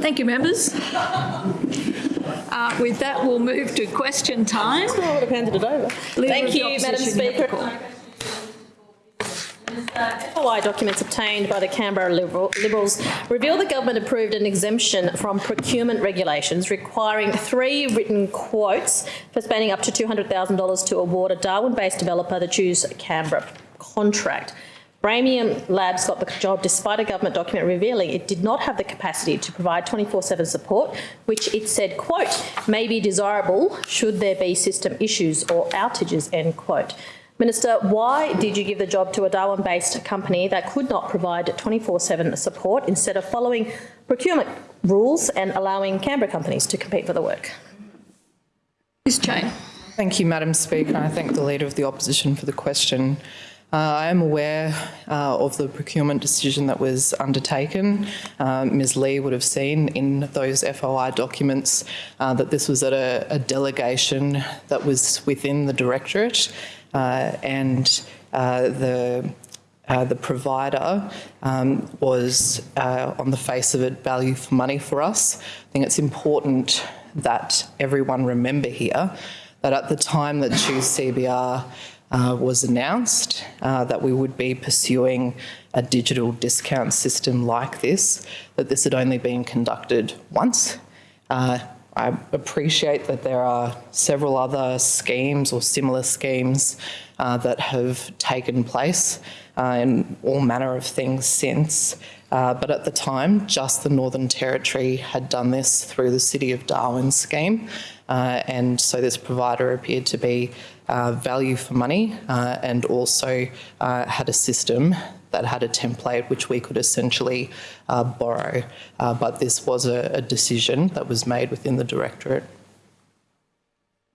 Thank you, members. Uh, with that, we'll move to question time. I would have handed it over. Leader Thank you, Madam Opposition, you have the Speaker. FOI documents obtained by the Canberra Liberal, Liberals reveal the government approved an exemption from procurement regulations requiring three written quotes for spending up to $200,000 to award a Darwin-based developer the Choose Canberra contract. Bramium Labs got the job despite a government document revealing it did not have the capacity to provide 24-7 support, which it said, quote, may be desirable should there be system issues or outages, end quote. Minister, why did you give the job to a Darwin-based company that could not provide 24-7 support instead of following procurement rules and allowing Canberra companies to compete for the work? Ms Cheyne. Thank you, Madam Speaker. I thank the Leader of the Opposition for the question. Uh, I am aware uh, of the procurement decision that was undertaken. Uh, Ms Lee would have seen in those FOI documents that this was at a, a delegation that was within the Directorate uh, and uh, the uh, the provider um, was, on the face of it, value for money for us. I think it's important that everyone remember here that at the time that Choose CBR uh, was announced, uh, that we would be pursuing a digital discount system like this, that this had only been conducted once. Uh, I appreciate that there are several other schemes or similar schemes uh, that have taken place uh, and all manner of things since. Uh, but at the time, just the Northern Territory had done this through the City of Darwin scheme. And so this provider appeared to be uh, value for money uh, and also uh, had a system that had a template which we could essentially uh, borrow. Uh, but this was a, a decision that was made within the Directorate.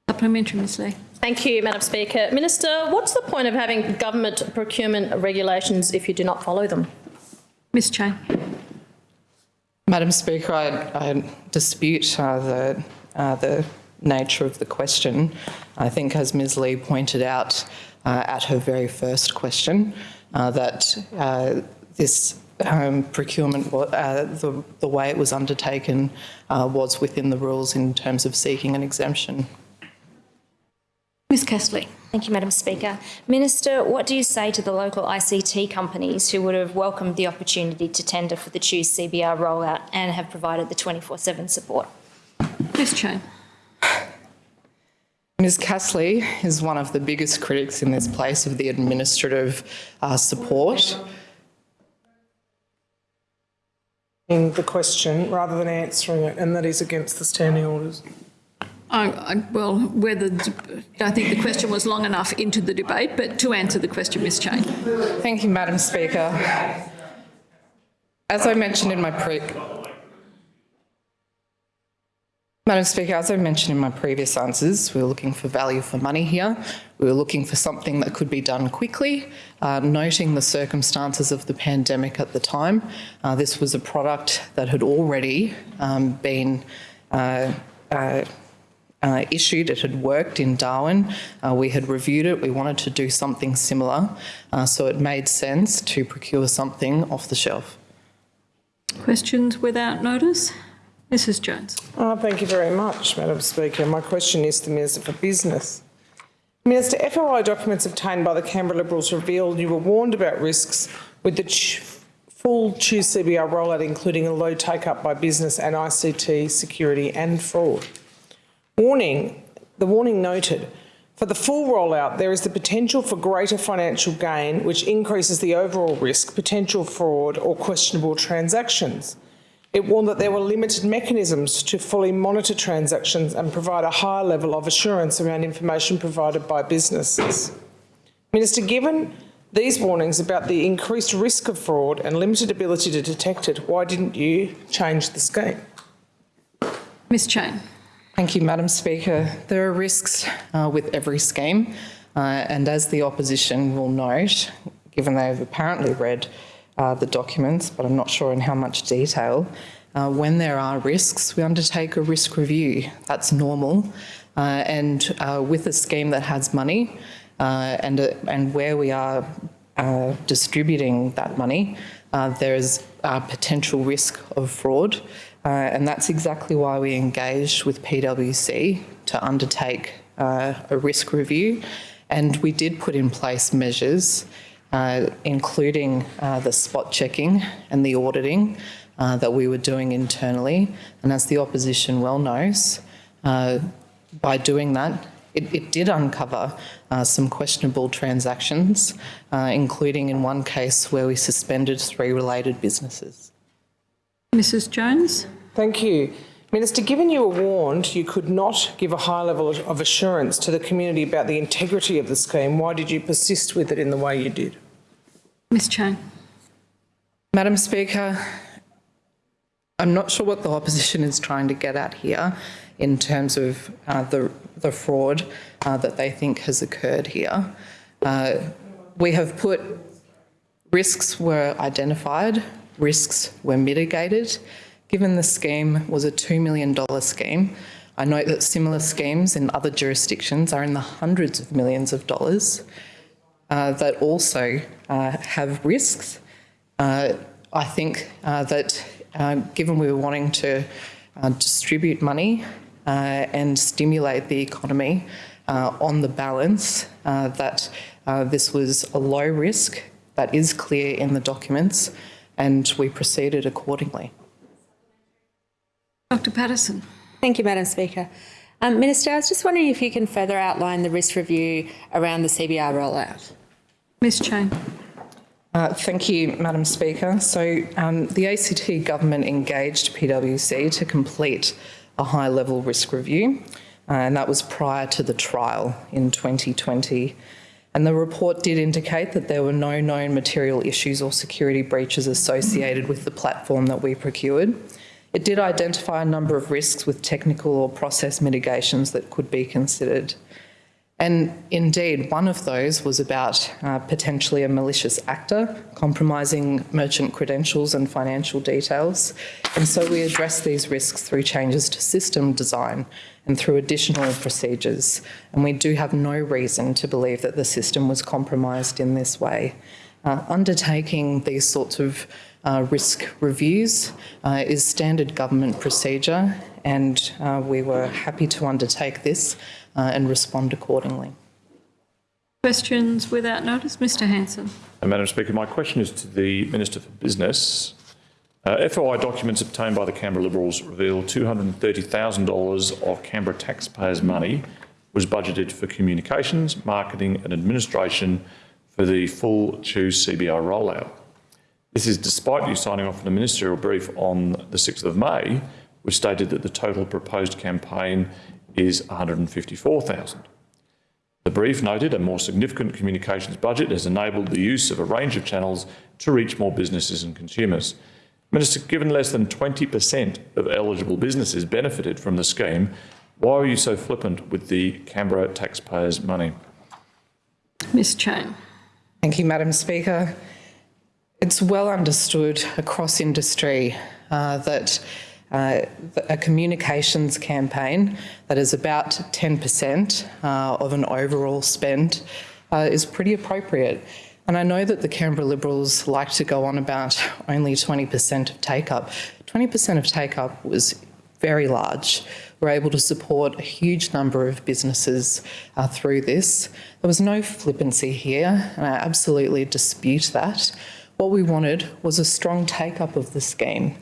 Supplementary, Ms Lee. Thank you, Madam Speaker. Minister, what's the point of having government procurement regulations if you do not follow them? Ms Cheyne. Madam Speaker, I, I dispute uh, the, uh, the nature of the question. I think, as Ms Lee pointed out uh, at her very first question, uh, that uh, this um, procurement, uh, the, the way it was undertaken uh, was within the rules in terms of seeking an exemption. Ms Castley. Thank you, Madam Speaker. Minister, what do you say to the local ICT companies who would have welcomed the opportunity to tender for the Choose CBR rollout and have provided the 24-7 support? Ms Cheyne. Ms Castley is one of the biggest critics in this place of the administrative uh, support. In the question rather than answering it, and that is against the standing orders. I, I, well, whether, I think the question was long enough into the debate, but to answer the question, Ms Cheyne. Thank you, Madam Speaker. As I mentioned in my pre Madam Speaker, as I mentioned in my previous answers, we were looking for value for money here. We were looking for something that could be done quickly, uh, noting the circumstances of the pandemic at the time. Uh, this was a product that had already um, been uh, uh, uh, issued, it had worked in Darwin, uh, we had reviewed it, we wanted to do something similar, uh, so it made sense to procure something off the shelf. Questions without notice? Mrs Jones. Oh, thank you very much, Madam Speaker. My question is to the Minister for Business. Minister, FOI documents obtained by the Canberra Liberals revealed you were warned about risks with the full Choose CBR rollout, including a low take-up by business and ICT security and fraud. Warning, the warning noted, for the full rollout, there is the potential for greater financial gain, which increases the overall risk, potential fraud or questionable transactions. It warned that there were limited mechanisms to fully monitor transactions and provide a higher level of assurance around information provided by businesses. Minister, given these warnings about the increased risk of fraud and limited ability to detect it, why didn't you change the scheme? Ms Cheyne. Thank you, Madam Speaker. There are risks uh, with every scheme, uh, and as the opposition will note, given they've apparently read uh, the documents, but I'm not sure in how much detail. Uh, when there are risks, we undertake a risk review. That's normal. Uh, and uh, with a scheme that has money uh, and, uh, and where we are distributing that money, there is a potential risk of fraud. And that's exactly why we engaged with PwC to undertake a risk review. And we did put in place measures, uh, including uh, the spot checking and the auditing uh, that we were doing internally. And as the opposition well knows, uh, by doing that, it, it did uncover uh, some questionable transactions, uh, including in one case where we suspended three related businesses. Mrs Jones? Thank you. Minister, given you were warned you could not give a high level of assurance to the community about the integrity of the scheme, why did you persist with it in the way you did? Ms Cheyne? Madam Speaker, I'm not sure what the opposition is trying to get at here in terms of uh, the, the fraud uh, that they think has occurred here. Uh, we have put risks were identified, risks were mitigated. Given the scheme was a $2 million scheme, I note that similar schemes in other jurisdictions are in the hundreds of millions of dollars uh, that also have risks. Uh, I think uh, that uh, given we were wanting to uh, distribute money uh, and stimulate the economy uh, on the balance, uh, that uh, this was a low risk that is clear in the documents and we proceeded accordingly. Dr Paterson? Thank you, Madam Speaker. Um, Minister, I was just wondering if you can further outline the risk review around the CBR rollout. Ms Cheyne? Uh, thank you, Madam Speaker. So um, the ACT government engaged PwC to complete a high-level risk review, uh, and that was prior to the trial in 2020. And the report did indicate that there were no known material issues or security breaches associated with the platform that we procured. It did identify a number of risks with technical or process mitigations that could be considered. And indeed, one of those was about uh, potentially a malicious actor compromising merchant credentials and financial details. And so we addressed these risks through changes to system design and through additional procedures. And we do have no reason to believe that the system was compromised in this way. Uh, undertaking these sorts of uh, risk reviews uh, is standard government procedure and uh, we were happy to undertake this uh, and respond accordingly. Questions without notice? Mr Hanson? Uh, Madam Speaker, my question is to the Minister for Business. Uh, FOI documents obtained by the Canberra Liberals reveal $230,000 of Canberra taxpayers' money was budgeted for communications, marketing and administration for the full Choose CBR rollout. This is despite you signing off on a ministerial brief on the 6th of May, which stated that the total proposed campaign is 154,000. The brief noted a more significant communications budget has enabled the use of a range of channels to reach more businesses and consumers. Minister, given less than 20% of eligible businesses benefited from the scheme, why are you so flippant with the Canberra taxpayers' money? Ms Cheyne? Thank you, Madam Speaker. It's well understood across industry uh, that uh, a communications campaign that is about 10% uh, of an overall spend uh, is pretty appropriate. And I know that the Canberra Liberals like to go on about only 20% of take-up. 20% of take-up was very large. We're able to support a huge number of businesses uh, through this. There was no flippancy here, and I absolutely dispute that. What we wanted was a strong take-up of the scheme.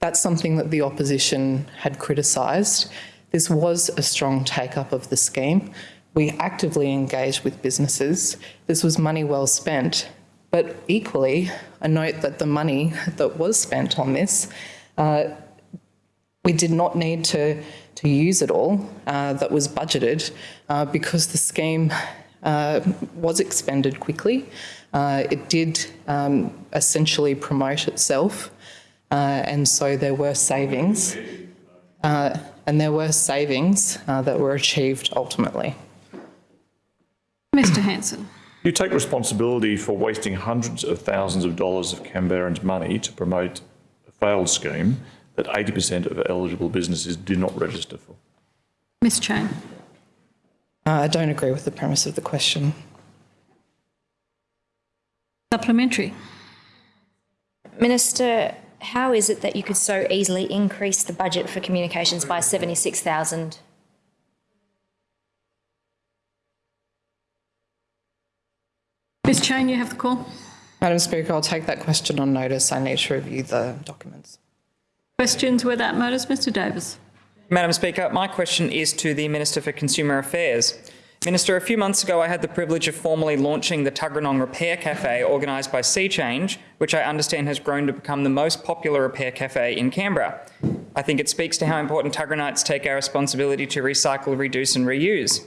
That's something that the opposition had criticised. This was a strong take-up of the scheme. We actively engaged with businesses. This was money well spent. But equally, I note that the money that was spent on this, uh, we did not need to, to use it all uh, that was budgeted uh, because the scheme uh, was expended quickly. Uh, it did um, essentially promote itself uh, and so there were savings, uh, and there were savings uh, that were achieved ultimately. Mr Hanson? You take responsibility for wasting hundreds of thousands of dollars of Canberrans' money to promote a failed scheme that 80% of eligible businesses do not register for. Ms Cheyne? Uh, I don't agree with the premise of the question. Supplementary. Minister, how is it that you could so easily increase the budget for communications by 76,000? Ms Cheyne, you have the call. Madam Speaker, I'll take that question on notice. I need to review the documents. Questions without notice, Mr Davis. Madam Speaker, my question is to the Minister for Consumer Affairs. Minister, a few months ago I had the privilege of formally launching the Tuggeranong Repair Cafe organised by Sea Change, which I understand has grown to become the most popular repair cafe in Canberra. I think it speaks to how important Tuggeranites take our responsibility to recycle, reduce and reuse.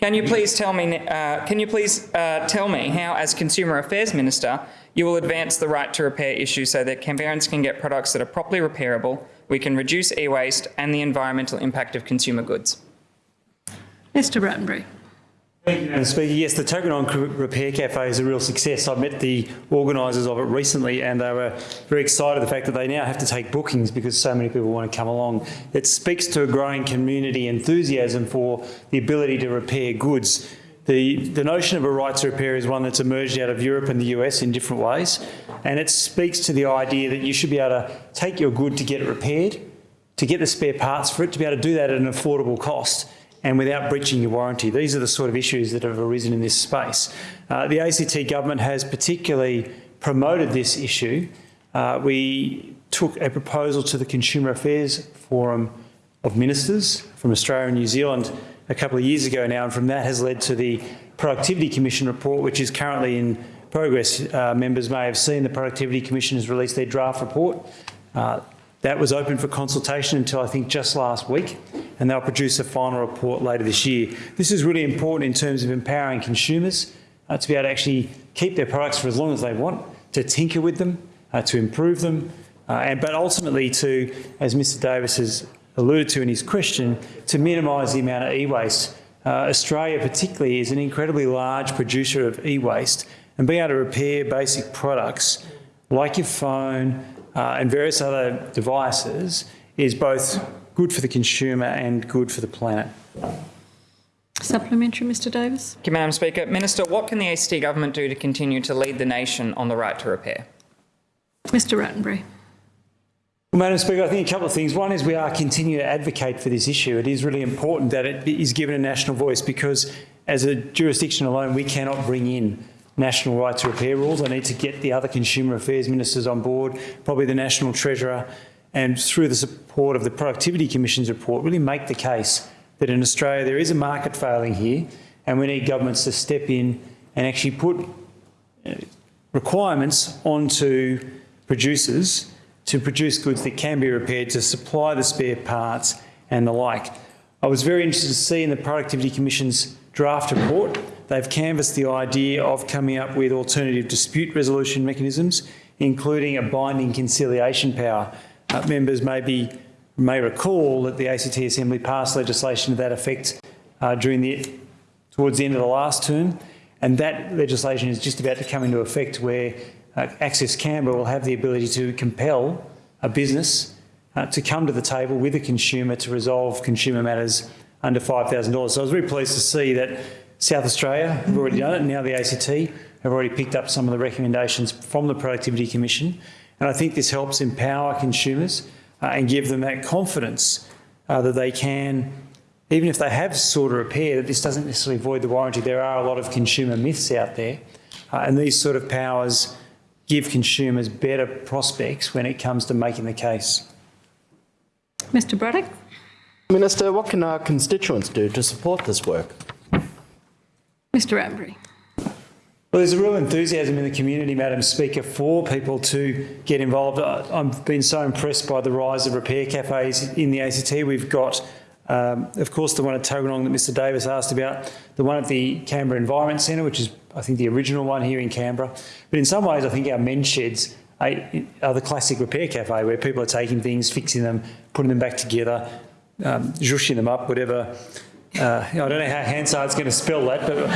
Can you please tell me, uh, can you please uh, tell me how, as Consumer Affairs Minister, you will advance the right to repair issue so that Canberrans can get products that are properly repairable, we can reduce e-waste and the environmental impact of consumer goods? Mr Rattenbury. Yes, the Tuggeranong Repair Cafe is a real success. I met the organisers of it recently and they were very excited the fact that they now have to take bookings because so many people want to come along. It speaks to a growing community enthusiasm for the ability to repair goods. The, the notion of a right to repair is one that's emerged out of Europe and the US in different ways and it speaks to the idea that you should be able to take your good to get it repaired, to get the spare parts for it, to be able to do that at an affordable cost and without breaching your warranty. These are the sort of issues that have arisen in this space. Uh, the ACT government has particularly promoted this issue. Uh, we took a proposal to the Consumer Affairs Forum of Ministers from Australia and New Zealand a couple of years ago now, and from that has led to the Productivity Commission report, which is currently in progress. Uh, members may have seen the Productivity Commission has released their draft report. Uh, that was open for consultation until I think just last week, and they'll produce a final report later this year. This is really important in terms of empowering consumers uh, to be able to actually keep their products for as long as they want, to tinker with them, uh, to improve them, uh, and, but ultimately to, as Mr Davis has alluded to in his question, to minimise the amount of e-waste. Uh, Australia particularly is an incredibly large producer of e-waste, and being able to repair basic products like your phone, uh, and various other devices is both good for the consumer and good for the planet. Supplementary, Mr Davis. Thank you, Madam Speaker. Minister, what can the ACT government do to continue to lead the nation on the right to repair? Mr Rattenbury. Well, Madam Speaker, I think a couple of things. One is we are continuing to advocate for this issue. It is really important that it is given a national voice because as a jurisdiction alone, we cannot bring in national right to repair rules. I need to get the other consumer affairs ministers on board, probably the National Treasurer, and through the support of the Productivity Commission's report, really make the case that in Australia there is a market failing here and we need governments to step in and actually put uh, requirements onto producers to produce goods that can be repaired, to supply the spare parts and the like. I was very interested to see in the Productivity Commission's draft report, they've canvassed the idea of coming up with alternative dispute resolution mechanisms, including a binding conciliation power. Uh, members may, be, may recall that the ACT Assembly passed legislation to that effect uh, during the, towards the end of the last term, and that legislation is just about to come into effect where uh, Access Canberra will have the ability to compel a business uh, to come to the table with a consumer to resolve consumer matters under $5,000. So I was very pleased to see that South Australia have already done it, and now the ACT have already picked up some of the recommendations from the Productivity Commission. And I think this helps empower consumers uh, and give them that confidence uh, that they can, even if they have sought a repair, that this doesn't necessarily void the warranty. There are a lot of consumer myths out there, uh, and these sort of powers give consumers better prospects when it comes to making the case. Mr Braddock. Minister, what can our constituents do to support this work? Mr Rattenbury. Well, there's a real enthusiasm in the community, Madam Speaker, for people to get involved. I've been so impressed by the rise of repair cafes in the ACT. We've got, um, of course, the one at Tuggeranong that Mr Davis asked about, the one at the Canberra Environment Centre, which is, I think, the original one here in Canberra. But in some ways, I think our men's sheds are the classic repair cafe where people are taking things, fixing them, putting them back together, um, them up, whatever uh, I don't know how Hansard's going to spell that, but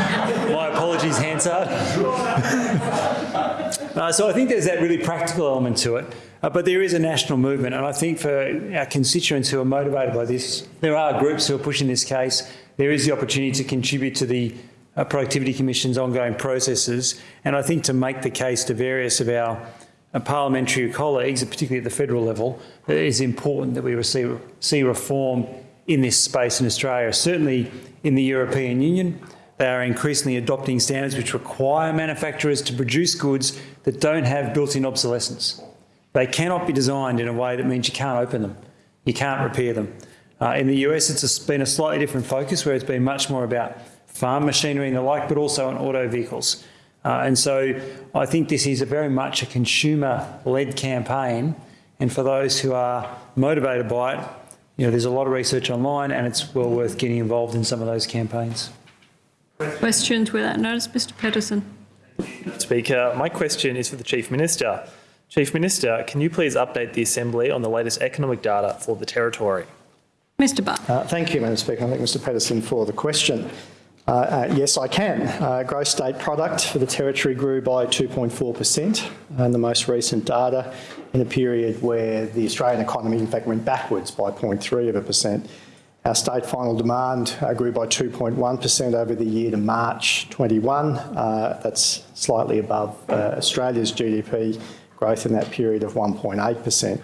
my apologies, Hansard. uh, so I think there's that really practical element to it. Uh, but there is a national movement, and I think for our constituents who are motivated by this, there are groups who are pushing this case. There is the opportunity to contribute to the uh, Productivity Commission's ongoing processes, and I think to make the case to various of our uh, parliamentary colleagues, particularly at the federal level, it is important that we receive, see reform in this space in Australia. Certainly in the European Union, they are increasingly adopting standards which require manufacturers to produce goods that don't have built-in obsolescence. They cannot be designed in a way that means you can't open them, you can't repair them. Uh, in the US, it's been a slightly different focus where it's been much more about farm machinery and the like, but also on auto vehicles. Uh, and so I think this is a very much a consumer-led campaign. And for those who are motivated by it, you know, there's a lot of research online and it's well worth getting involved in some of those campaigns. Questions without notice, Mr Paterson. Speaker, my question is for the Chief Minister. Chief Minister, can you please update the Assembly on the latest economic data for the Territory? Mr Barr. Uh, thank you, Madam Speaker. I thank Mr Paterson for the question. Uh, uh, yes, I can. Uh, gross state product for the Territory grew by 2.4% in the most recent data in a period where the Australian economy in fact went backwards by 0.3 of a percent. Our state final demand uh, grew by 2.1% over the year to March 21. Uh, that's slightly above uh, Australia's GDP growth in that period of 1.8%.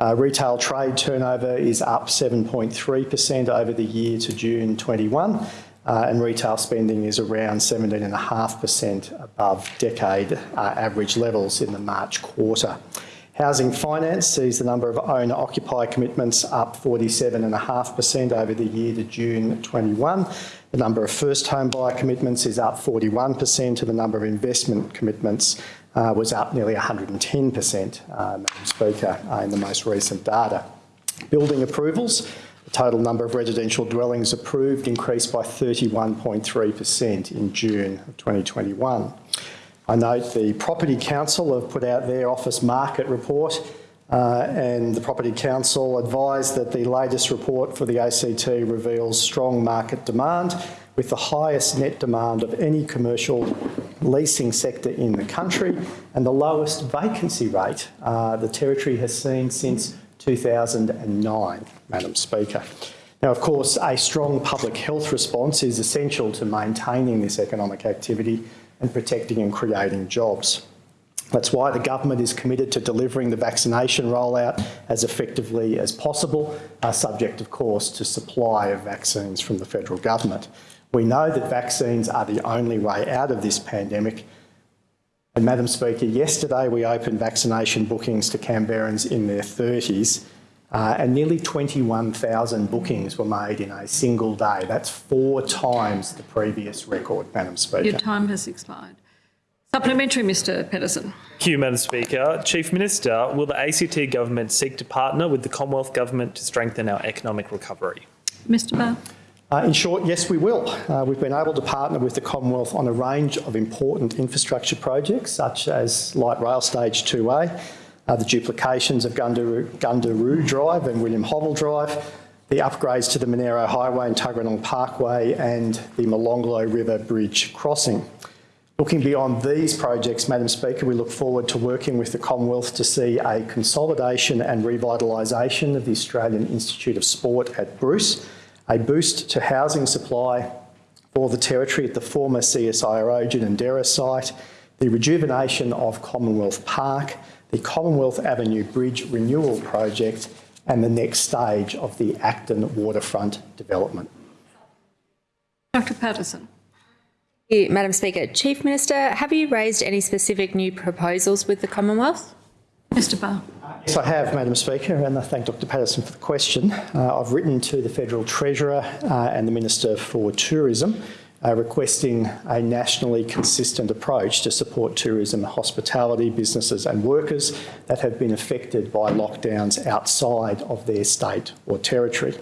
Uh, retail trade turnover is up 7.3% over the year to June 21, uh, and retail spending is around 17.5% above decade uh, average levels in the March quarter. Housing finance sees the number of owner-occupier commitments up 47.5% over the year to June 21. The number of first home buyer commitments is up 41% and the number of investment commitments uh, was up nearly 110%, uh, Madam Speaker, in the most recent data. Building approvals, total number of residential dwellings approved increased by 31.3% in June of 2021. I note the Property Council have put out their office market report uh, and the Property Council advised that the latest report for the ACT reveals strong market demand with the highest net demand of any commercial leasing sector in the country and the lowest vacancy rate uh, the Territory has seen since 2009, Madam Speaker. Now, of course, a strong public health response is essential to maintaining this economic activity and protecting and creating jobs. That's why the government is committed to delivering the vaccination rollout as effectively as possible, uh, subject of course to supply of vaccines from the federal government. We know that vaccines are the only way out of this pandemic. And Madam Speaker, yesterday we opened vaccination bookings to Canberrans in their 30s uh, and nearly 21,000 bookings were made in a single day. That's four times the previous record, Madam Speaker. Your time has expired. Supplementary, Mr Paterson. Thank you, Madam Speaker. Chief Minister, will the ACT government seek to partner with the Commonwealth Government to strengthen our economic recovery? Mr Barr. Uh, in short, yes, we will. Uh, we've been able to partner with the Commonwealth on a range of important infrastructure projects, such as Light Rail Stage 2A, uh, the duplications of Gundaroo, Gundaroo Drive and William Hovell Drive, the upgrades to the Monaro Highway and Tuggeranong Parkway and the Molonglo River Bridge crossing. Looking beyond these projects, Madam Speaker, we look forward to working with the Commonwealth to see a consolidation and revitalisation of the Australian Institute of Sport at Bruce, a boost to housing supply for the Territory at the former CSIRO Ginninderra site, the rejuvenation of Commonwealth Park, the Commonwealth Avenue Bridge Renewal Project and the next stage of the Acton waterfront development. Dr Paterson. Thank you, Madam Speaker. Chief Minister, have you raised any specific new proposals with the Commonwealth? Mr Barr. Yes, I have, Madam Speaker, and I thank Dr Paterson for the question. Uh, I've written to the Federal Treasurer uh, and the Minister for Tourism uh, requesting a nationally consistent approach to support tourism, hospitality, businesses and workers that have been affected by lockdowns outside of their state or territory.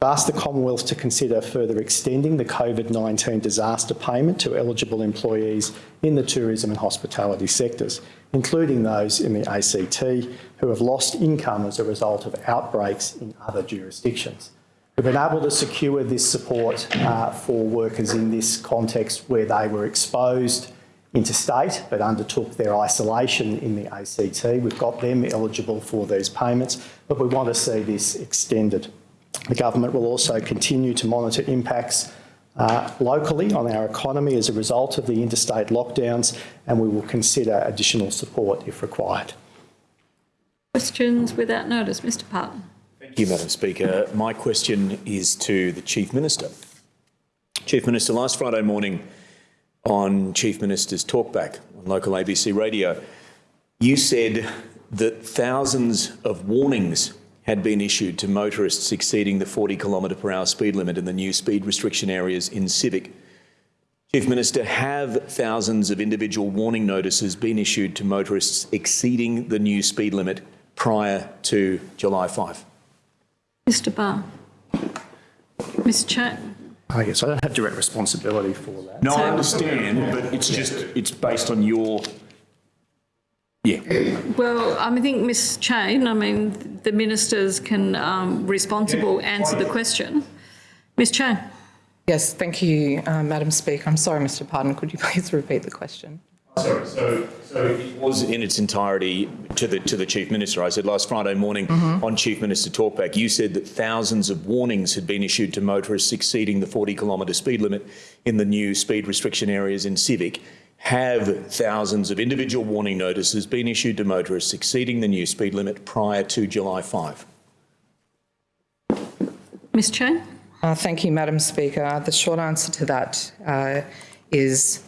Asked the Commonwealth to consider further extending the COVID-19 disaster payment to eligible employees in the tourism and hospitality sectors, including those in the ACT who have lost income as a result of outbreaks in other jurisdictions. We've been able to secure this support uh, for workers in this context where they were exposed interstate but undertook their isolation in the ACT. We've got them eligible for these payments, but we want to see this extended. The government will also continue to monitor impacts uh, locally on our economy as a result of the interstate lockdowns, and we will consider additional support if required. Questions without notice. Mr Parton. Thank you, Madam Speaker. My question is to the Chief Minister. Chief Minister, last Friday morning on Chief Minister's Talkback on local ABC radio, you said that thousands of warnings had been issued to motorists exceeding the 40 kilometre per hour speed limit in the new speed restriction areas in Civic. Chief Minister, have thousands of individual warning notices been issued to motorists exceeding the new speed limit prior to July 5? Mr Barr. Mr Chair. Oh, yes, I don't have direct responsibility for that. No, I understand, but it's just, it's based on your, yeah. Well, I mean, I think Ms Cheyne, I mean, the ministers can um, responsible answer the question. Ms Cheyne. Yes, thank you, uh, Madam Speaker. I'm sorry, Mr Parton, could you please repeat the question? Sorry, so, so it was in its entirety to the, to the Chief Minister. I said last Friday morning on Chief Minister Talkback, you said that thousands of warnings had been issued to motorists exceeding the 40 kilometre speed limit in the new speed restriction areas in Civic. Have thousands of individual warning notices been issued to motorists exceeding the new speed limit prior to July 5? Ms Cheyne. Uh, thank you, Madam Speaker. The short answer to that uh, is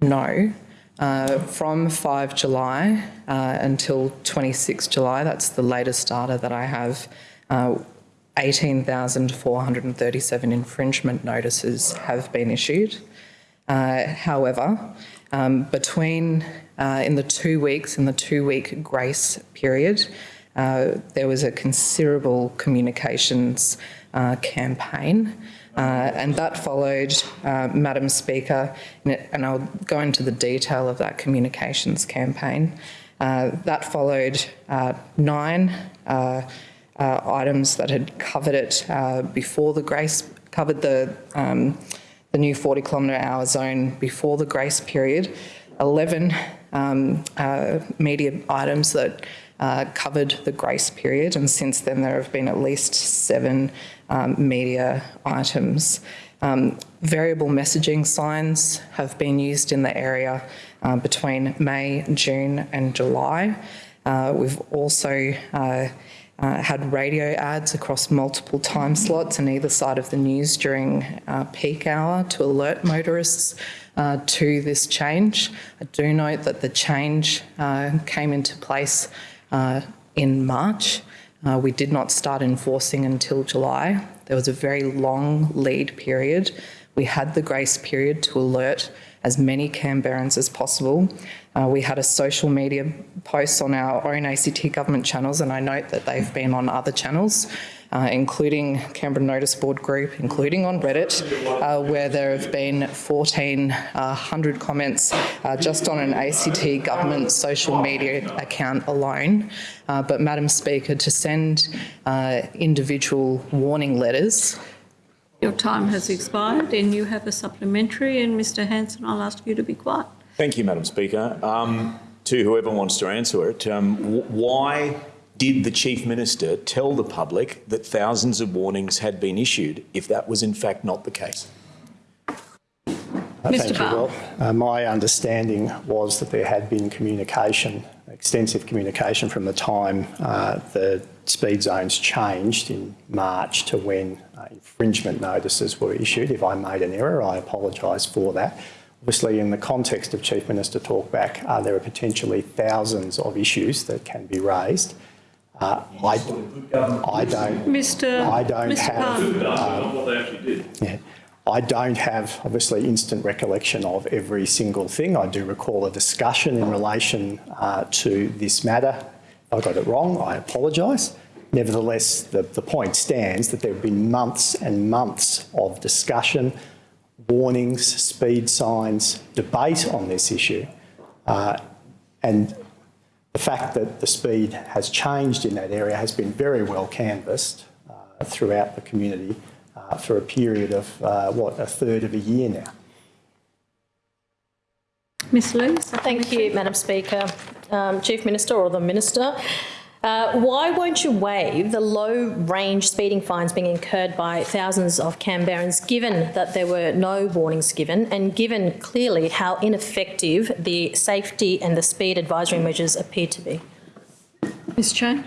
no. Uh, from 5 July uh, until 26 July, that's the latest data that I have, uh, 18,437 infringement notices have been issued. Uh, however, um, between uh, in the two weeks, in the two-week grace period, uh, there was a considerable communications campaign. Uh, and that followed, uh, Madam Speaker, and I'll go into the detail of that communications campaign. Uh, that followed nine items that had covered it before the grace, covered the, um, the new 40 kilometre hour zone before the grace period, 11 um, media items that uh, covered the grace period, and since then there have been at least seven um, media items. Um, variable messaging signs have been used in the area uh, between May, June and July. Uh, we've also uh, had radio ads across multiple time slots on either side of the news during uh, peak hour to alert motorists uh, to this change. I do note that the change uh, came into place uh, in March. Uh, we did not start enforcing until July. There was a very long lead period. We had the grace period to alert as many Canberrans as possible. Uh, we had a social media post on our own ACT government channels, and I note that they've been on other channels uh, including Canberra Notice Board Group, including on Reddit, uh, where there have been 1,400 uh, comments uh, just on an ACT government social media account alone. Uh, but Madam Speaker, to send individual warning letters Your time has expired and you have a supplementary and Mr Hanson, I'll ask you to be quiet. Thank you, Madam Speaker. Um, to whoever wants to answer it, um, why did the Chief Minister tell the public that thousands of warnings had been issued if that was in fact not the case? Uh, Thank you, Will. Uh, my understanding was that there had been communication, extensive communication from the time uh, the speed zones changed in March to when uh, infringement notices were issued. If I made an error, I apologise for that. Obviously, in the context of Chief Minister Talkback, uh, there are potentially thousands of issues that can be raised. Uh, I, I don't. Mr. I don't Mr. have. Uh, what they actually did. Yeah. I don't have, obviously, instant recollection of every single thing. I do recall a discussion in relation uh, to this matter. I got it wrong, I apologise. Nevertheless, the, the point stands that there have been months and months of discussion, warnings, speed signs, debate on this issue. Uh, and the fact that the speed has changed in that area has been very well canvassed uh, throughout the community uh, for a period of, uh, what, a third of a year now. Ms Lee. Thank you, Madam Speaker. Um, Chief Minister or the Minister, Uh, why won't you waive the low range speeding fines being incurred by thousands of Canberrans, given that there were no warnings given and given clearly how ineffective the safety and the speed advisory measures appear to be? Ms Cheyne?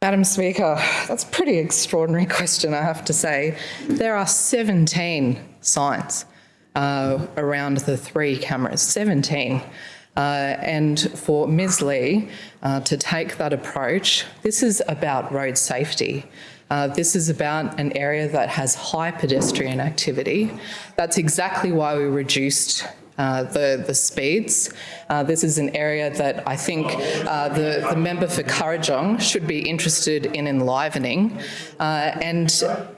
Madam Speaker, that's a pretty extraordinary question, I have to say. There are 17 signs uh, around the three cameras, 17. Uh, and for Ms Lee uh, to take that approach, this is about road safety. Uh, this is about an area that has high pedestrian activity. That's exactly why we reduced uh, the, the speeds. Uh, this is an area that I think uh, the, the member for Kurrajong should be interested in enlivening. Uh, and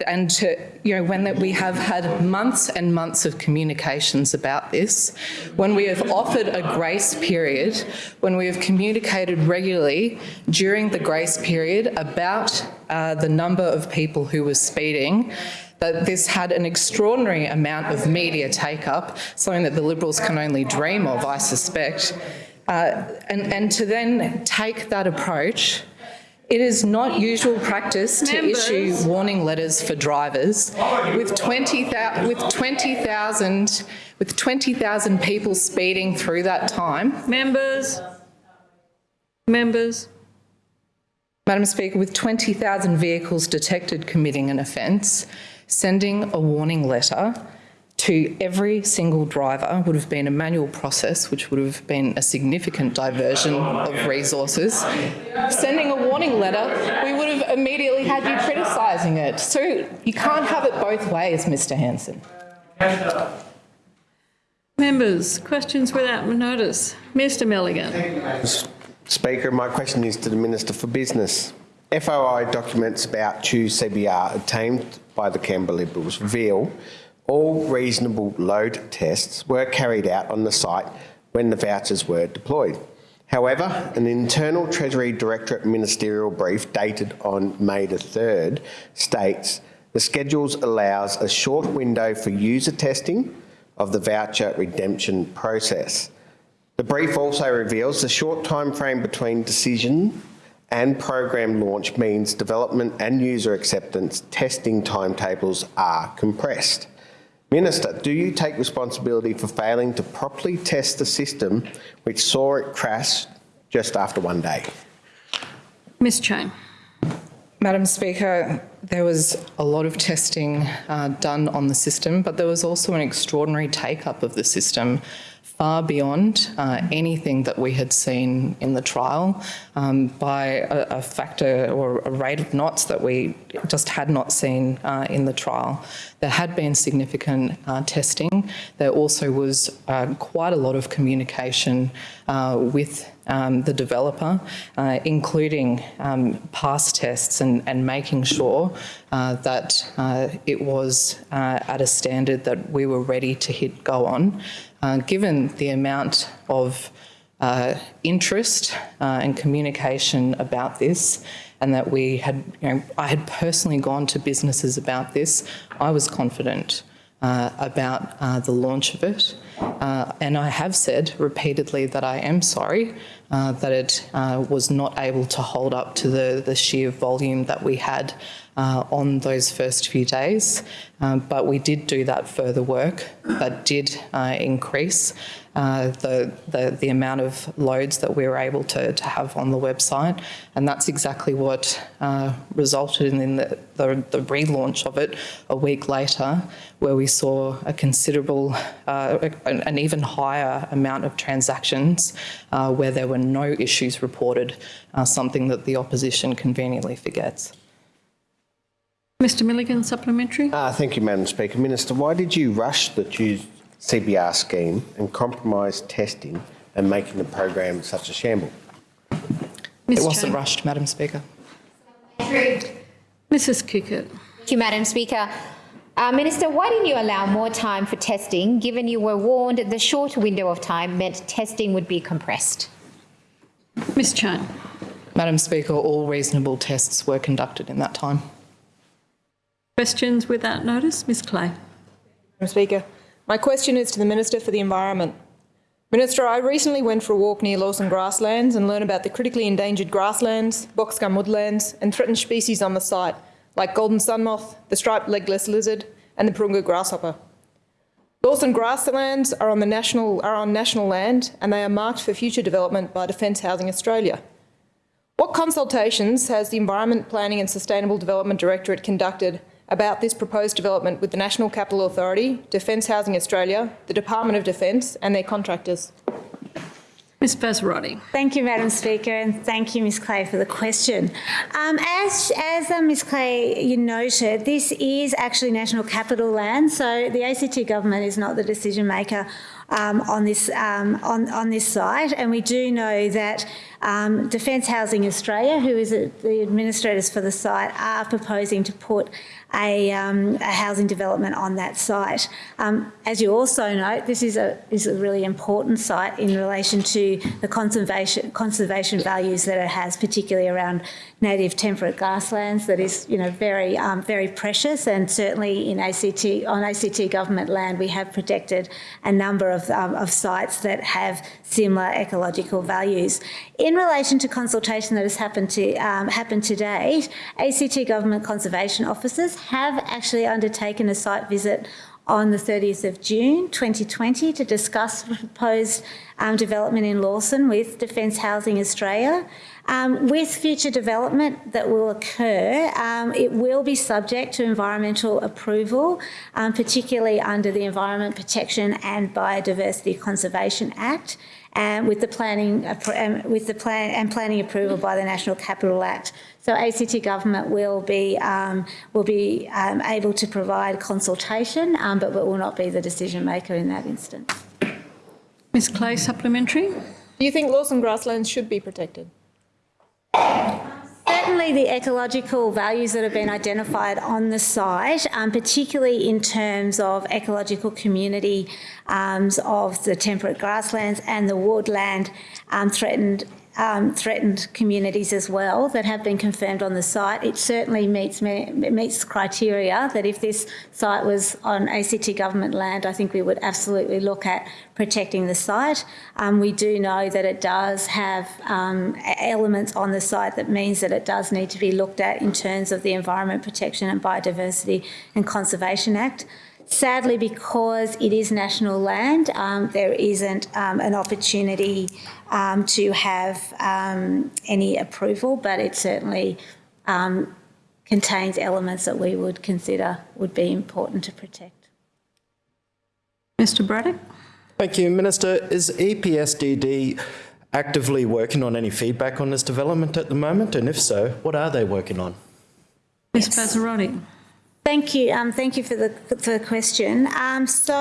and to, you know, when that we have had months and months of communications about this, when we have offered a grace period, when we have communicated regularly during the grace period about uh, the number of people who were speeding, that this had an extraordinary amount of media take-up, something that the Liberals can only dream of, I suspect. Uh, and, and to then take that approach, it is not usual practice to Members. issue warning letters for drivers with 20,000 with 20,000 with 20,000 people speeding through that time. Members? Members? Madam Speaker, with 20,000 vehicles detected committing an offence, sending a warning letter to every single driver would have been a manual process, which would have been a significant diversion of resources. Sending a warning letter, we would have immediately had you criticising it. So you can't have it both ways, Mr Hanson. Members, questions without notice. Mr Milligan. Speaker, my question is to the Minister for Business. FOI documents about two CBR obtained by the Canberra Liberals reveal all reasonable load tests were carried out on the site when the vouchers were deployed. However, an internal Treasury Directorate ministerial brief dated on May the 3rd states the schedules allows a short window for user testing of the voucher redemption process. The brief also reveals the short time frame between decision and program launch means development and user acceptance testing timetables are compressed. Minister, do you take responsibility for failing to properly test the system which saw it crash just after one day? Ms Cheyne. Madam Speaker, there was a lot of testing uh, done on the system, but there was also an extraordinary take-up of the system far beyond uh, anything that we had seen in the trial um, by a, a, factor or a rate of knots that we just had not seen uh, in the trial. There had been significant uh, testing. There also was uh, quite a lot of communication uh, with um, the developer, uh, including um, past tests and, and making sure uh, that uh, it was uh, at a standard that we were ready to hit go on. Uh, given the amount of uh, interest and communication about this, and that we had, you know, I had personally gone to businesses about this, I was confident uh, about uh, the launch of it. Uh, and I have said repeatedly that I am sorry uh, that it uh, was not able to hold up to the, the sheer volume that we had uh, on those first few days. Um, but we did do that further work that did increase uh, the, the, the amount of loads that we were able to, to have on the website. And that's exactly what uh, resulted in the, the, the, relaunch of it a week later, where we saw a considerable, uh, an, an, even higher amount of transactions uh, where there were no issues reported, uh, something that the opposition conveniently forgets. Mr Milligan, supplementary. Uh, thank you, Madam Speaker. Minister, why did you rush the Choose CBR scheme and compromised testing and making the program such a shamble? Ms. It wasn't rushed, Madam Speaker. Mrs Kikkert. Thank you, Madam Speaker. Uh, Minister, why didn't you allow more time for testing, given you were warned the short window of time meant testing would be compressed? Ms Cheyne. Madam Speaker, all reasonable tests were conducted in that time. Questions without notice? Ms Clay. Madam Speaker. My question is to the Minister for the Environment. Minister, I recently went for a walk near Lawson grasslands and learned about the critically endangered grasslands, boxgum woodlands and threatened species on the site, like golden sun moth, the striped legless lizard and the Perunga grasshopper. Lawson grasslands are on, the national, are on national land and they are marked for future development by Defence Housing Australia. What consultations has the Environment Planning and Sustainable Development Directorate conducted about this proposed development with the National Capital Authority, Defence Housing Australia, the Department of Defence and their contractors? Ms Vassarotti. Thank you, Madam Speaker, and thank you, Ms Clay, for the question. Um, as as uh, Ms Clay you noted, this is actually national capital land, so the ACT government is not the decision maker um, on this um, on on this site, and we do know that um, Defence Housing Australia, who is a, the administrators for the site, are proposing to put a, um, a housing development on that site. Um, as you also note, this is a is a really important site in relation to the conservation conservation values that it has, particularly around native temperate grasslands. That is, you know, very um, very precious, and certainly in ACT on ACT government land, we have protected a number of um, of sites that have similar ecological values. In relation to consultation that has happened to um, happened to date, ACT government conservation officers have actually undertaken a site visit on the 30th of June 2020 to discuss proposed um, development in Lawson with Defence Housing Australia. Um, with future development that will occur, um, it will be subject to environmental approval, um, particularly under the Environment Protection and Biodiversity Conservation Act and with the planning with the plan and planning approval by the National Capital Act. So ACT government will be um, will be um, able to provide consultation, um, but will not be the decision maker in that instance. Ms Clay, supplementary. Do you think Lawson grasslands should be protected? Certainly the ecological values that have been identified on the site, um, particularly in terms of ecological community um, of the temperate grasslands and the woodland um, threatened um, threatened communities as well that have been confirmed on the site. It certainly meets meets criteria that if this site was on ACT government land, I think we would absolutely look at protecting the site. Um, we do know that it does have um, elements on the site that means that it does need to be looked at in terms of the Environment Protection and Biodiversity and Conservation Act. Sadly, because it is national land, um, there isn't um, an opportunity um, to have um, any approval, but it certainly um, contains elements that we would consider would be important to protect. Mr Braddock. Thank you. Minister, is EPSDD actively working on any feedback on this development at the moment? And if so, what are they working on? Ms Vassarotti. Thank you. Um, thank you for the, for the question. Um, so,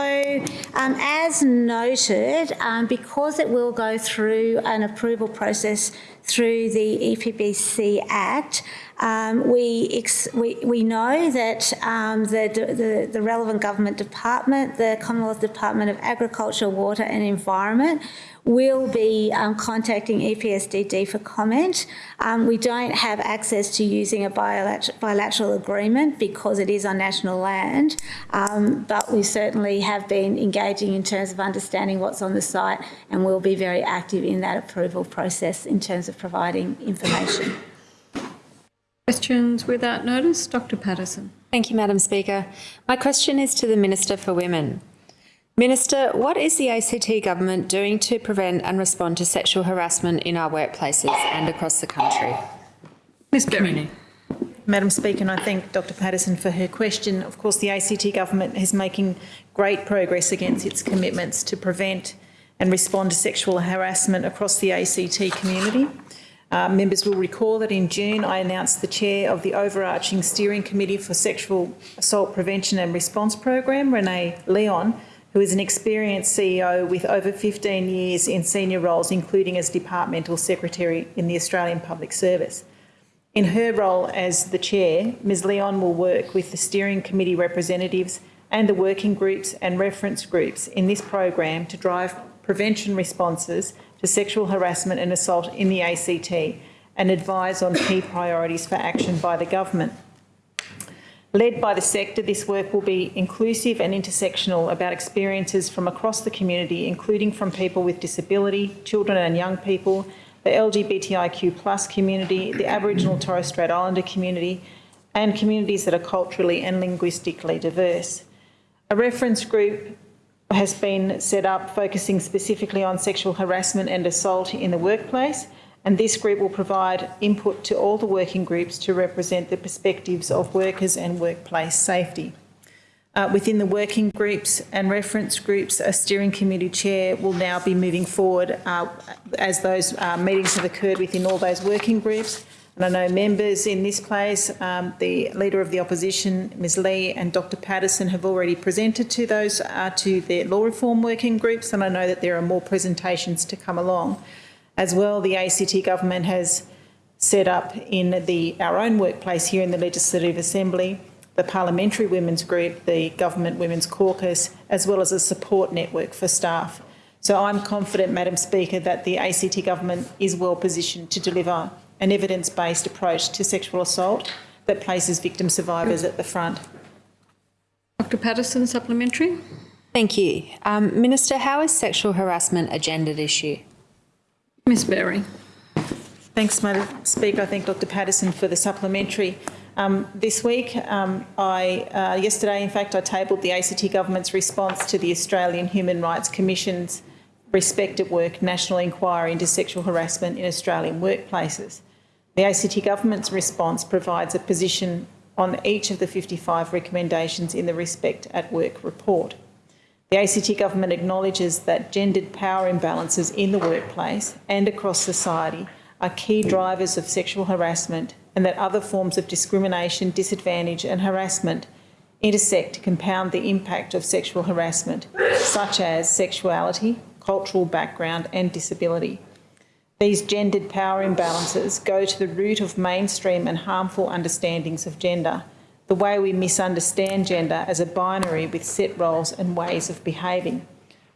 um, as noted, um, because it will go through an approval process through the EPBC Act, um, we, we, we know that um, the, the, the relevant government department, the Commonwealth Department of Agriculture, Water and Environment, will be um, contacting EPSDD for comment. Um, we don't have access to using a bilateral, bilateral agreement because it is on national land, um, but we certainly have been engaging in terms of understanding what's on the site and we'll be very active in that approval process in terms of providing information. Questions without notice? Dr Paterson. Thank you, Madam Speaker. My question is to the Minister for Women. Minister, what is the ACT government doing to prevent and respond to sexual harassment in our workplaces and across the country? Ms Berry. Madam Speaker, and I thank Dr Paterson for her question. Of course, the ACT government is making great progress against its commitments to prevent and respond to sexual harassment across the ACT community. Uh, members will recall that in June I announced the chair of the overarching steering committee for sexual assault prevention and response program, Renee Leon, who is an experienced CEO with over 15 years in senior roles, including as Departmental Secretary in the Australian Public Service. In her role as the chair, Ms Leon will work with the steering committee representatives and the working groups and reference groups in this program to drive prevention responses to sexual harassment and assault in the ACT and advise on key priorities for action by the government. Led by the sector, this work will be inclusive and intersectional about experiences from across the community, including from people with disability, children and young people, the LGBTIQ plus community, the Aboriginal Torres Strait Islander community, and communities that are culturally and linguistically diverse. A reference group has been set up focusing specifically on sexual harassment and assault in the workplace, and this group will provide input to all the working groups to represent the perspectives of workers and workplace safety. Uh, within the working groups and reference groups, a steering committee chair will now be moving forward uh, as those uh, meetings have occurred within all those working groups. And I know members in this place, um, the Leader of the Opposition, Ms Lee and Dr Paterson have already presented to those, uh, to the law reform working groups and I know that there are more presentations to come along. As well, the ACT government has set up in the, our own workplace here in the Legislative Assembly the Parliamentary Women's Group, the Government Women's Caucus, as well as a support network for staff. So I'm confident, Madam Speaker, that the ACT government is well positioned to deliver an evidence-based approach to sexual assault that places victim survivors at the front. Dr Paterson, supplementary. Thank you. Um, Minister, how is sexual harassment a gendered issue? Ms Berry. Thanks, Madam Speaker. I thank Dr Paterson for the supplementary. Um, this week, um, I, uh, yesterday, in fact, I tabled the ACT Government's response to the Australian Human Rights Commission's Respect at Work National Inquiry into Sexual Harassment in Australian Workplaces. The ACT Government's response provides a position on each of the 55 recommendations in the Respect at Work report. The ACT Government acknowledges that gendered power imbalances in the workplace and across society are key drivers of sexual harassment and that other forms of discrimination, disadvantage and harassment intersect to compound the impact of sexual harassment, such as sexuality, cultural background and disability. These gendered power imbalances go to the root of mainstream and harmful understandings of gender, the way we misunderstand gender as a binary with set roles and ways of behaving.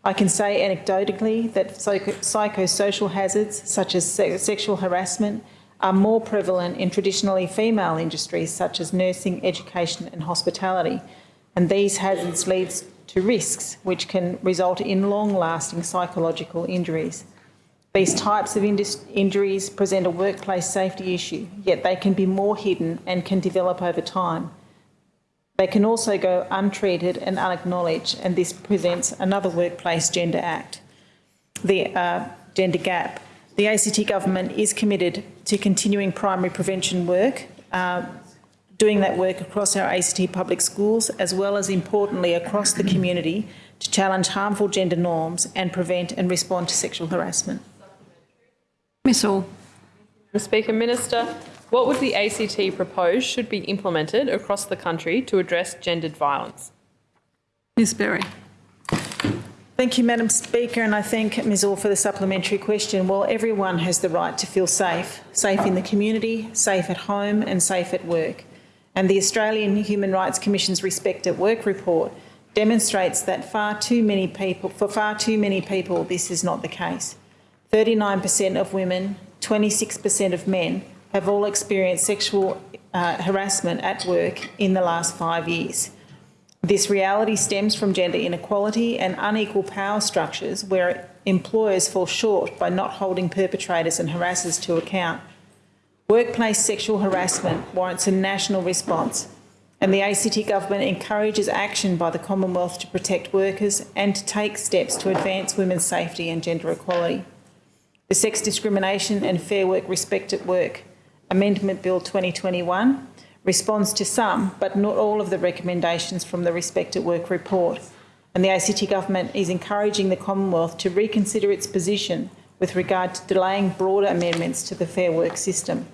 I can say anecdotally that psychosocial hazards such as sexual harassment are more prevalent in traditionally female industries such as nursing, education and hospitality. And these hazards lead to risks which can result in long-lasting psychological injuries. These types of injuries present a workplace safety issue, yet they can be more hidden and can develop over time. They can also go untreated and unacknowledged, and this presents another workplace gender act, the uh, gender gap. The ACT government is committed to continuing primary prevention work, uh, doing that work across our ACT public schools, as well as importantly across the community to challenge harmful gender norms and prevent and respond to sexual harassment. Ms Orr. Speaker Minister, what would the ACT propose should be implemented across the country to address gendered violence? Ms Berry. Thank you, Madam Speaker, and I thank Ms Orr for the supplementary question. Well, everyone has the right to feel safe, safe in the community, safe at home and safe at work. And the Australian Human Rights Commission's Respect at Work report demonstrates that far too many people, for far too many people, this is not the case. 39% of women, 26% of men have all experienced sexual uh, harassment at work in the last five years. This reality stems from gender inequality and unequal power structures where employers fall short by not holding perpetrators and harassers to account. Workplace sexual harassment warrants a national response and the ACT government encourages action by the Commonwealth to protect workers and to take steps to advance women's safety and gender equality. The Sex Discrimination and Fair Work Respect at Work Amendment Bill 2021 responds to some, but not all of the recommendations from the Respect at Work report. And the ACT Government is encouraging the Commonwealth to reconsider its position with regard to delaying broader amendments to the Fair Work system.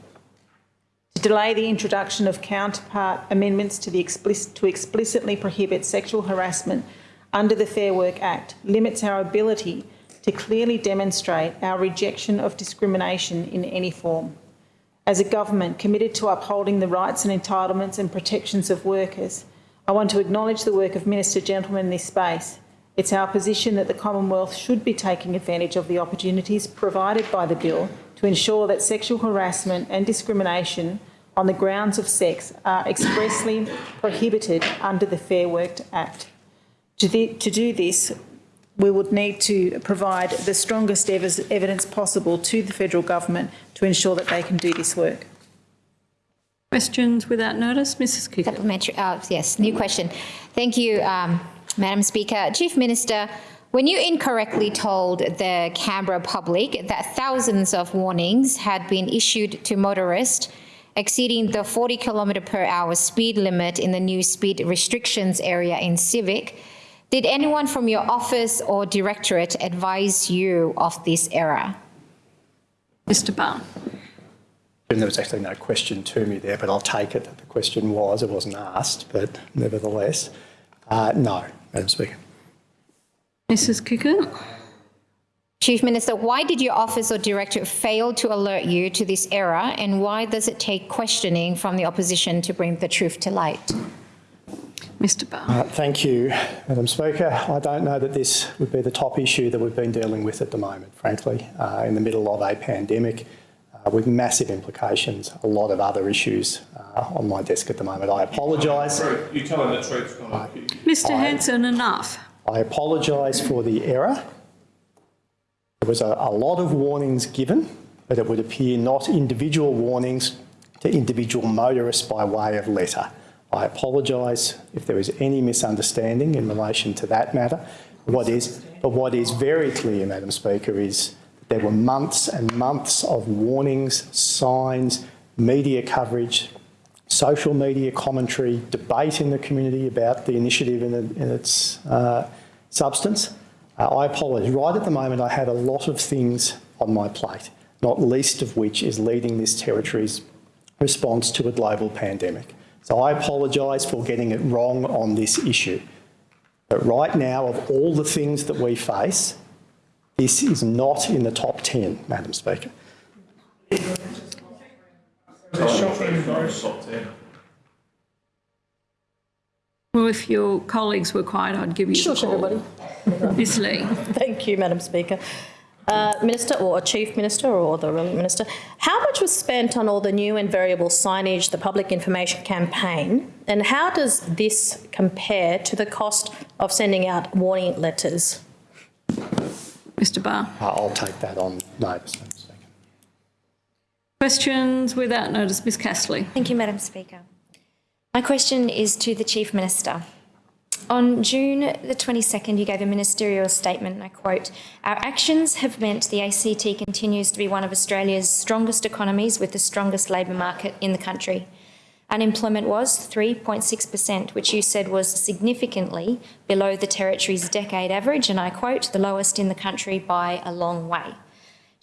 To delay the introduction of counterpart amendments to, the explicit, to explicitly prohibit sexual harassment under the Fair Work Act limits our ability to clearly demonstrate our rejection of discrimination in any form as a government committed to upholding the rights and entitlements and protections of workers, I want to acknowledge the work of Minister Gentleman in this space. It's our position that the Commonwealth should be taking advantage of the opportunities provided by the bill to ensure that sexual harassment and discrimination on the grounds of sex are expressly prohibited under the Fair Work Act. To, the, to do this, we would need to provide the strongest ev- evidence possible to the federal government to ensure that they can do this work. Questions without notice, Mrs. Kikkert. Supplementary, uh, yes, new question. Thank you, um, Madam Speaker. Chief Minister, when you incorrectly told the Canberra public that thousands of warnings had been issued to motorists exceeding the 40 kilometre per hour speed limit in the new speed restrictions area in Civic, did anyone from your office or directorate advise you of this error? Mr Barr. There was actually no question to me there, but I'll take it that the question was. It wasn't asked, but nevertheless, uh, no, Madam Speaker. Mrs Kikkert. Chief Minister, why did your office or directorate fail to alert you to this error and why does it take questioning from the opposition to bring the truth to light? Mr Barr. Uh, thank you, Madam Speaker. I don't know that this would be the top issue that we've been dealing with at the moment, frankly, uh, in the middle of a pandemic uh, with massive implications, a lot of other issues uh, on my desk at the moment. I apologise. You tell him the truth. Mr Hanson, enough. I apologise for the error. There was a, a lot of warnings given, but it would appear not individual warnings to individual motorists by way of letter. I apologise if there is any misunderstanding in relation to that matter. What is, but what is very clear, Madam Speaker, is there were months and months of warnings, signs, media coverage, social media commentary, debate in the community about the initiative in, in its uh, substance. Uh, I apologise. Right at the moment, I had a lot of things on my plate, not least of which is leading this territory's response to a global pandemic. So I apologise for getting it wrong on this issue. But right now, of all the things that we face, this is not in the top 10, Madam Speaker. Well, if your colleagues were quiet, I'd give you Shush, the call. everybody. Ms Lee. Thank you, Madam Speaker. Uh, Minister or Chief Minister or the relevant Minister, how much was spent on all the new and variable signage, the public information campaign, and how does this compare to the cost of sending out warning letters? Mr Barr. I'll take that on notice, Questions without notice, Ms Castley. Thank you, Madam Speaker. My question is to the Chief Minister. On June the 22nd, you gave a ministerial statement, and I quote, Our actions have meant the ACT continues to be one of Australia's strongest economies with the strongest labour market in the country. Unemployment was 3.6%, which you said was significantly below the Territory's decade average, and I quote, the lowest in the country by a long way.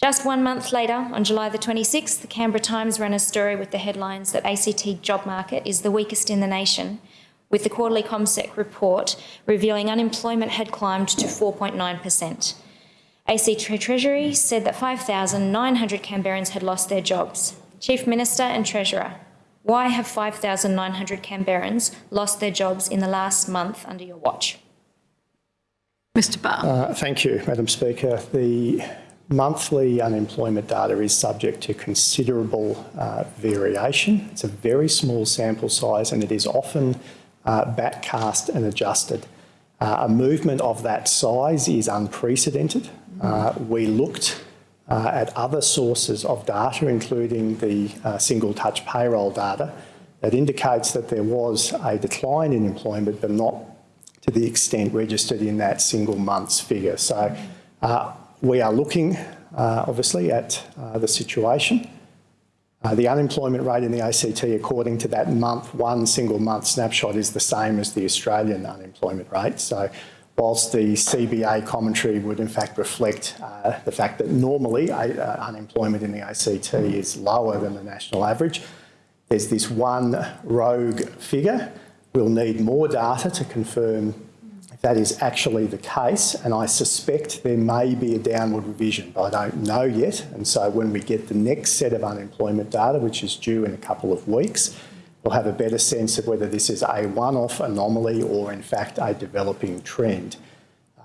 Just one month later, on July the 26th, the Canberra Times ran a story with the headlines that ACT job market is the weakest in the nation, with the quarterly CommSec report revealing unemployment had climbed to 4.9%. ACT Treasury said that 5,900 Canberrans had lost their jobs. Chief Minister and Treasurer, why have 5,900 Canberrans lost their jobs in the last month under your watch? Mr Barr. Uh, thank you, Madam Speaker. The monthly unemployment data is subject to considerable uh, variation. It's a very small sample size and it is often uh, backcast and adjusted. Uh, a movement of that size is unprecedented. Uh, we looked uh, at other sources of data, including the uh, single touch payroll data, that indicates that there was a decline in employment, but not to the extent registered in that single month's figure. So uh, we are looking, obviously, at the situation. Uh, the unemployment rate in the ACT, according to that month, one single month snapshot, is the same as the Australian unemployment rate. So whilst the CBA commentary would in fact reflect uh, the fact that normally uh, unemployment in the ACT is lower than the national average, there's this one rogue figure. We'll need more data to confirm that is actually the case, and I suspect there may be a downward revision, but I don't know yet. And so when we get the next set of unemployment data, which is due in a couple of weeks, we'll have a better sense of whether this is a one-off anomaly or in fact a developing trend.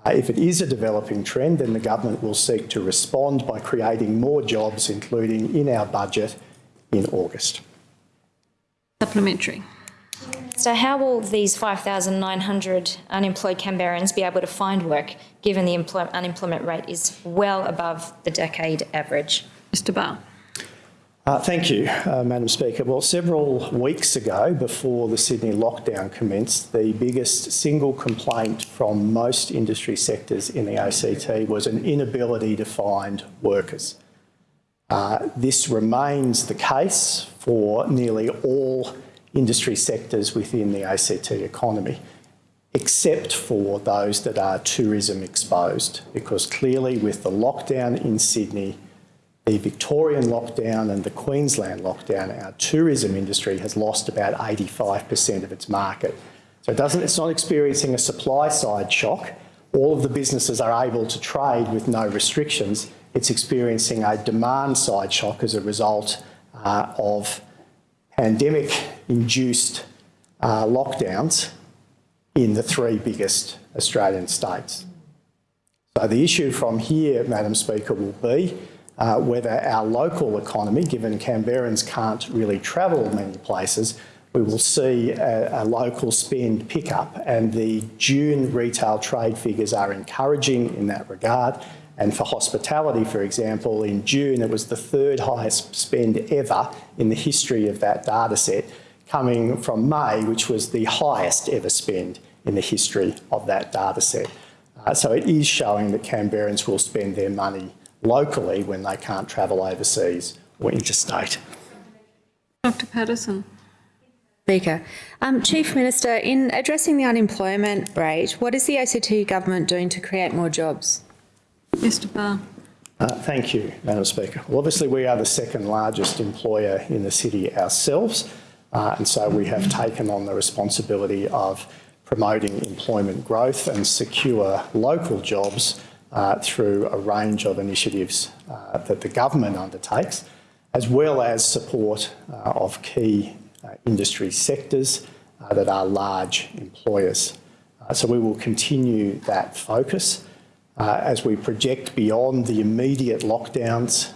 Uh, if it is a developing trend, then the government will seek to respond by creating more jobs, including in our budget in August. Supplementary. So how will these 5,900 unemployed Canberrans be able to find work, given the unemployment rate is well above the decade average? Mr Barr. Uh, thank you, uh, Madam Speaker. Well, several weeks ago, before the Sydney lockdown commenced, the biggest single complaint from most industry sectors in the ACT was an inability to find workers. Uh, this remains the case for nearly all industry sectors within the ACT economy, except for those that are tourism exposed, because clearly with the lockdown in Sydney, the Victorian lockdown and the Queensland lockdown, our tourism industry has lost about 85% of its market. So it doesn't, it's not experiencing a supply side shock. All of the businesses are able to trade with no restrictions. It's experiencing a demand side shock as a result uh, of pandemic-induced uh, lockdowns in the three biggest Australian states. So the issue from here, Madam Speaker, will be uh, whether our local economy, given Canberrans can't really travel many places, we will see a, a, local spend pickup and the June retail trade figures are encouraging in that regard. And for hospitality, for example, in June it was the third highest spend ever in the history of that data set, coming from May, which was the highest ever spend in the history of that data set. Uh, so it is showing that Canberrans will spend their money locally when they can't travel overseas or interstate. Dr Paterson. Speaker. Um, Chief Minister, in addressing the unemployment rate, what is the ACT government doing to create more jobs? Mr Barr. Uh, thank you, Madam Speaker. Well, obviously we are the second largest employer in the city ourselves, uh, and so we have taken on the responsibility of promoting employment growth and secure local jobs uh, through a range of initiatives uh, that the government undertakes, as well as support uh, of key uh, industry sectors that are large employers. So we will continue that focus as we project beyond the immediate lockdowns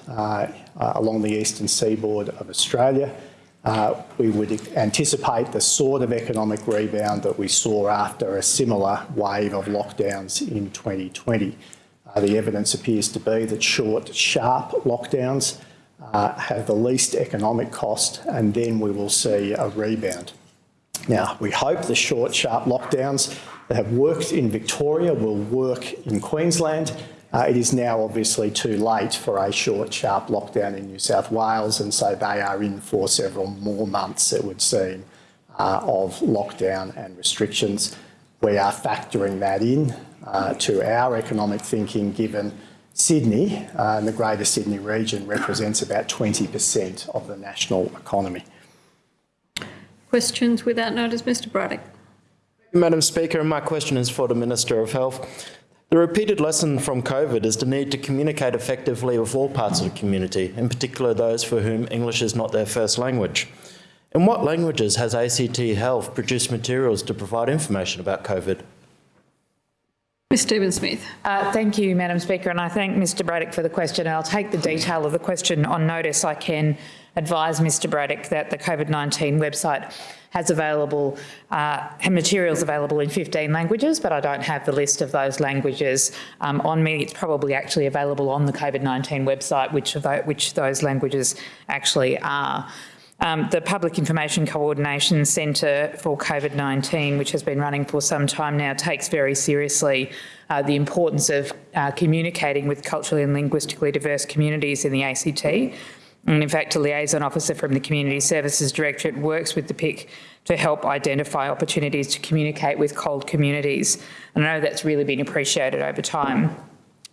along the eastern seaboard of Australia. Uh, we would anticipate the sort of economic rebound that we saw after a similar wave of lockdowns in 2020. Uh, the evidence appears to be that short, sharp lockdowns uh, have the least economic cost and then we will see a rebound. Now, we hope the short, sharp lockdowns that have worked in Victoria will work in Queensland. Uh, it is now obviously too late for a short, sharp lockdown in New South Wales and so they are in for several more months, it would seem, uh, of lockdown and restrictions. We are factoring that in uh, to our economic thinking given Sydney uh, and the Greater Sydney region represents about 20% of the national economy. Questions without notice, Mr Braddock. Madam Speaker, my question is for the Minister of Health. The repeated lesson from COVID is the need to communicate effectively with all parts of the community, in particular those for whom English is not their first language. In what languages has ACT Health produced materials to provide information about COVID? Ms Stephen-Smith. Uh, thank you, Madam Speaker, and I thank Mr Braddock for the question. I'll take the detail of the question on notice. I can advise Mr Braddock that the COVID-19 website has available uh, materials available in 15 languages, but I don't have the list of those languages um, on me. It's probably actually available on the COVID-19 website, which, which those languages actually are. Um, the Public Information Coordination Centre for COVID-19, which has been running for some time now, takes very seriously uh, the importance of uh, communicating with culturally and linguistically diverse communities in the ACT. And in fact, a liaison officer from the Community Services Directorate works with the PIC to help identify opportunities to communicate with CALD communities. And I know that's really been appreciated over time.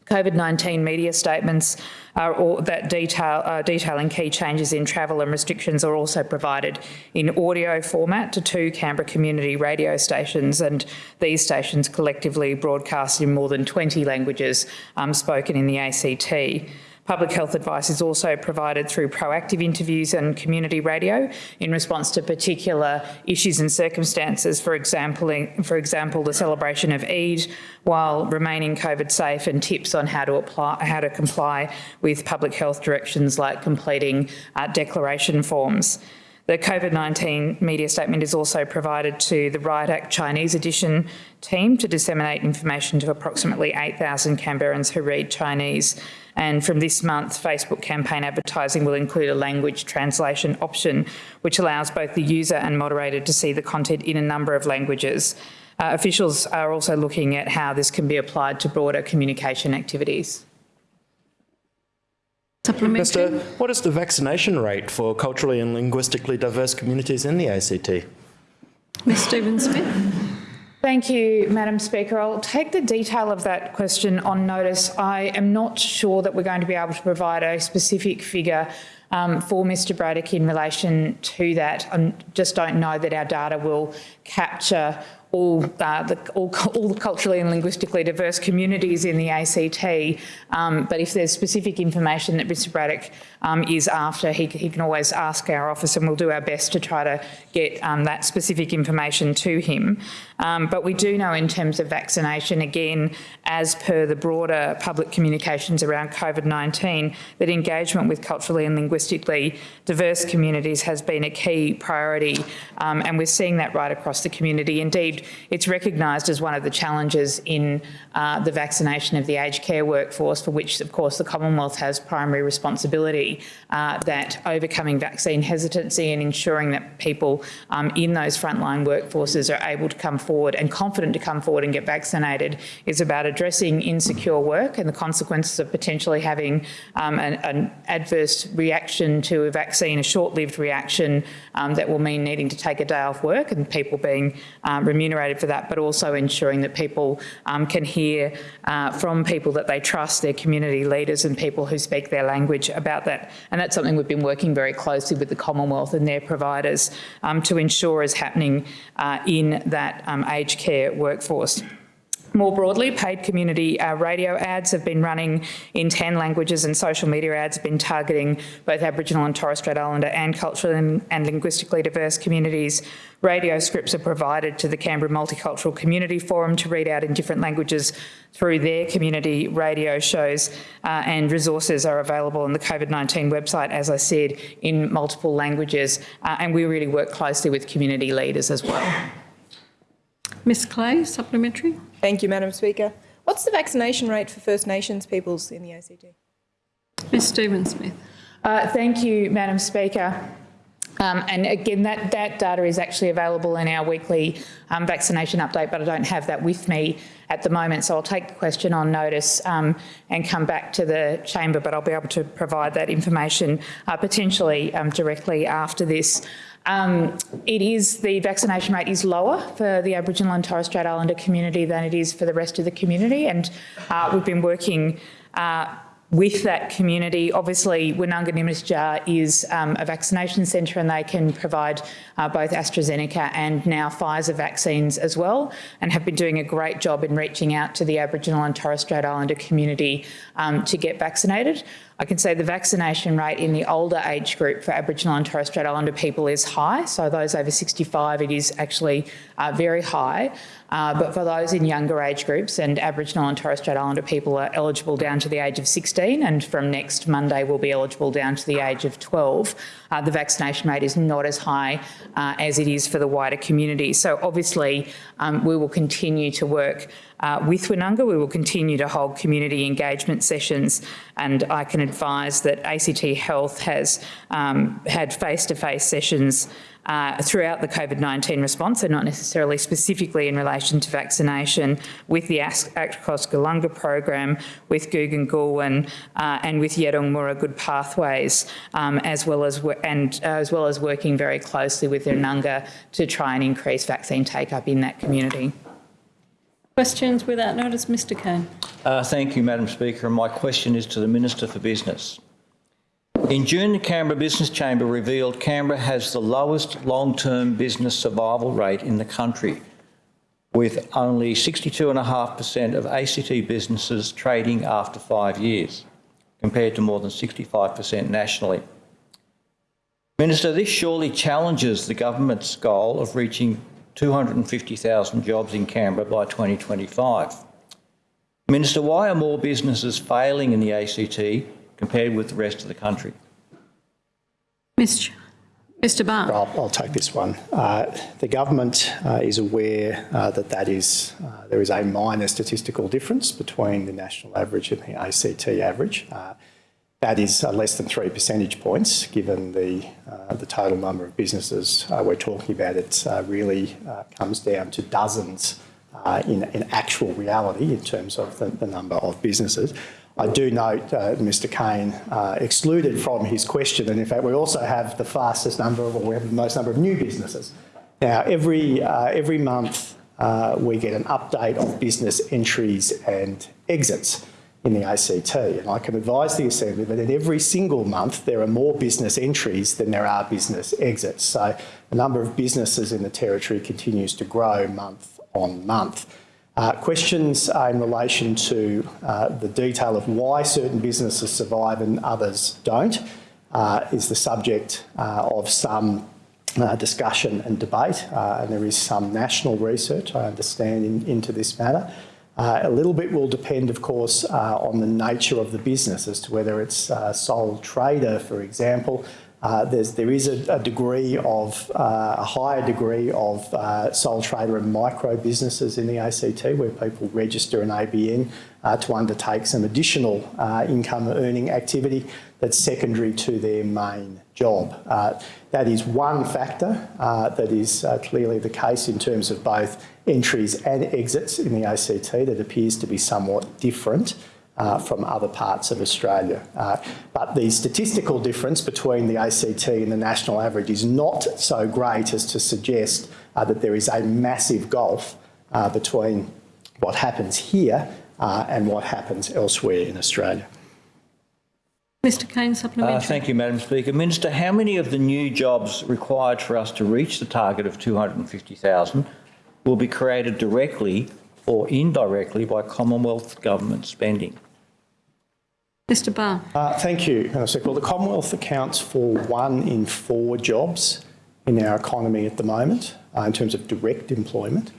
COVID-19 media statements all, that detail, uh, detailing key changes in travel and restrictions are also provided in audio format to two Canberra community radio stations and these stations collectively broadcast in more than 20 languages um, spoken in the ACT. Public health advice is also provided through proactive interviews and community radio in response to particular issues and circumstances, for example, for example the celebration of Eid while remaining COVID safe and tips on how to apply, how to comply with public health directions like completing uh, declaration forms. The COVID-19 media statement is also provided to the RiotACT Chinese edition team to disseminate information to approximately 8,000 Canberrans who read Chinese. And from this month, Facebook campaign advertising will include a language translation option, which allows both the user and moderator to see the content in a number of languages. Uh, officials are also looking at how this can be applied to broader communication activities. Minister, what is the vaccination rate for culturally and linguistically diverse communities in the ACT? Ms Stephen-Smith. Thank you, Madam Speaker. I'll take the detail of that question on notice. I am not sure that we're going to be able to provide a specific figure um, for Mr Braddock in relation to that. I just don't know that our data will capture all, uh, the, all, all the culturally and linguistically diverse communities in the ACT. Um, but if there's specific information that Mr Braddock um, is after, he, he, can always ask our office and we'll do our best to try to get um, that specific information to him. Um, but we do know in terms of vaccination, again, as per the broader public communications around COVID-19, that engagement with culturally and linguistically diverse communities has been a key priority um, and we're seeing that right across the community. Indeed, it's recognised as one of the challenges in uh, the vaccination of the aged care workforce, for which, of course, the Commonwealth has primary responsibility, uh, that overcoming vaccine hesitancy and ensuring that people um, in those frontline workforces are able to come forward and confident to come forward and get vaccinated is about addressing insecure work and the consequences of potentially having um, an, an, adverse reaction to a vaccine, a short-lived reaction um, that will mean needing to take a day off work and people being um, remunerated for that, but also ensuring that people um, can hear uh, from people that they trust, their community leaders and people who speak their language about that. And that's something we've been working very closely with the Commonwealth and their providers um, to ensure is happening uh, in that um, aged care workforce. More broadly, paid community uh, radio ads have been running in 10 languages and social media ads have been targeting both Aboriginal and Torres Strait Islander and culturally and, and linguistically diverse communities. Radio scripts are provided to the Canberra Multicultural Community Forum to read out in different languages through their community radio shows uh, and resources are available on the COVID-19 website, as I said, in multiple languages. Uh, and we really work closely with community leaders as well. Ms Clay, supplementary. Thank you, Madam Speaker. What's the vaccination rate for First Nations peoples in the ACT? Ms Stephen-Smith. Uh, thank you, Madam Speaker. Um, and again, that, that data is actually available in our weekly um, vaccination update, but I don't have that with me at the moment. So I'll take the question on notice um, and come back to the chamber, but I'll be able to provide that information uh, potentially um, directly after this. Um, it is, the vaccination rate is lower for the Aboriginal and Torres Strait Islander community than it is for the rest of the community. And uh, we've been working uh, with that community. Obviously, Winnunga Nimmityjah is um, a vaccination centre and they can provide uh, both AstraZeneca and now Pfizer vaccines as well and have been doing a great job in reaching out to the Aboriginal and Torres Strait Islander community um, to get vaccinated. I can say the vaccination rate in the older age group for Aboriginal and Torres Strait Islander people is high. So those over 65, it is actually uh, very high. Uh, but for those in younger age groups and Aboriginal and Torres Strait Islander people are eligible down to the age of 16 and from next Monday will be eligible down to the age of 12. Uh, the vaccination rate is not as high uh, as it is for the wider community. So obviously um, we will continue to work uh, with Winnunga. We will continue to hold community engagement sessions and I can advise that ACT Health has um, had face-to-face -face sessions uh, throughout the COVID-19 response, and not necessarily specifically in relation to vaccination, with the ACT Across Galunga program, with Gugan Gulwan, uh, and with Yeddung Mura Good Pathways, um, as well as and uh, as well as working very closely with Nunga to try and increase vaccine take-up in that community. Questions without notice, Mr Cain. Uh, thank you, Madam Speaker. My question is to the Minister for Business. In June, the Canberra Business Chamber revealed Canberra has the lowest long-term business survival rate in the country, with only 62.5% of ACT businesses trading after five years, compared to more than 65% nationally. Minister, this surely challenges the government's goal of reaching 250,000 jobs in Canberra by 2025. Minister, why are more businesses failing in the ACT compared with the rest of the country? Ms. Ch Mr Barr. I'll, I'll take this one. Uh, the government uh, is aware uh, that that is, uh, there is a minor statistical difference between the national average and the ACT average. Uh, that is uh, less than three percentage points, given the, the total number of businesses we're talking about. It really comes down to dozens in, in actual reality in terms of the, the number of businesses. I do note uh, Mr Cain uh, excluded from his question, and in fact we also have the fastest number, or we have the most number of new businesses. Now, every, uh, every month uh, we get an update of business entries and exits in the ACT, and I can advise the Assembly that in every single month there are more business entries than there are business exits. So the number of businesses in the Territory continues to grow month on month. Uh, questions uh, in relation to uh, the detail of why certain businesses survive and others don't uh, is the subject uh, of some uh, discussion and debate, and there is some national research, I understand, in, into this matter. A little bit will depend, of course, on the nature of the business as to whether it's sole trader, for example, uh, there is a, a, degree of, uh, a higher degree of uh, sole trader and micro businesses in the ACT where people register an ABN uh, to undertake some additional uh, income earning activity that's secondary to their main job. Uh, that is one factor that is clearly the case in terms of both entries and exits in the ACT that appears to be somewhat different uh, from other parts of Australia. Uh, but the statistical difference between the ACT and the national average is not so great as to suggest uh, that there is a massive gulf uh, between what happens here uh, and what happens elsewhere in Australia. Mr Cain, supplementary. Uh, thank you, Madam Speaker. Minister, how many of the new jobs required for us to reach the target of 250,000 will be created directly or indirectly by Commonwealth government spending? Mr Barr. Uh, thank you, Madam Speaker. Well, the Commonwealth accounts for one in four jobs in our economy at the moment uh, in terms of direct employment.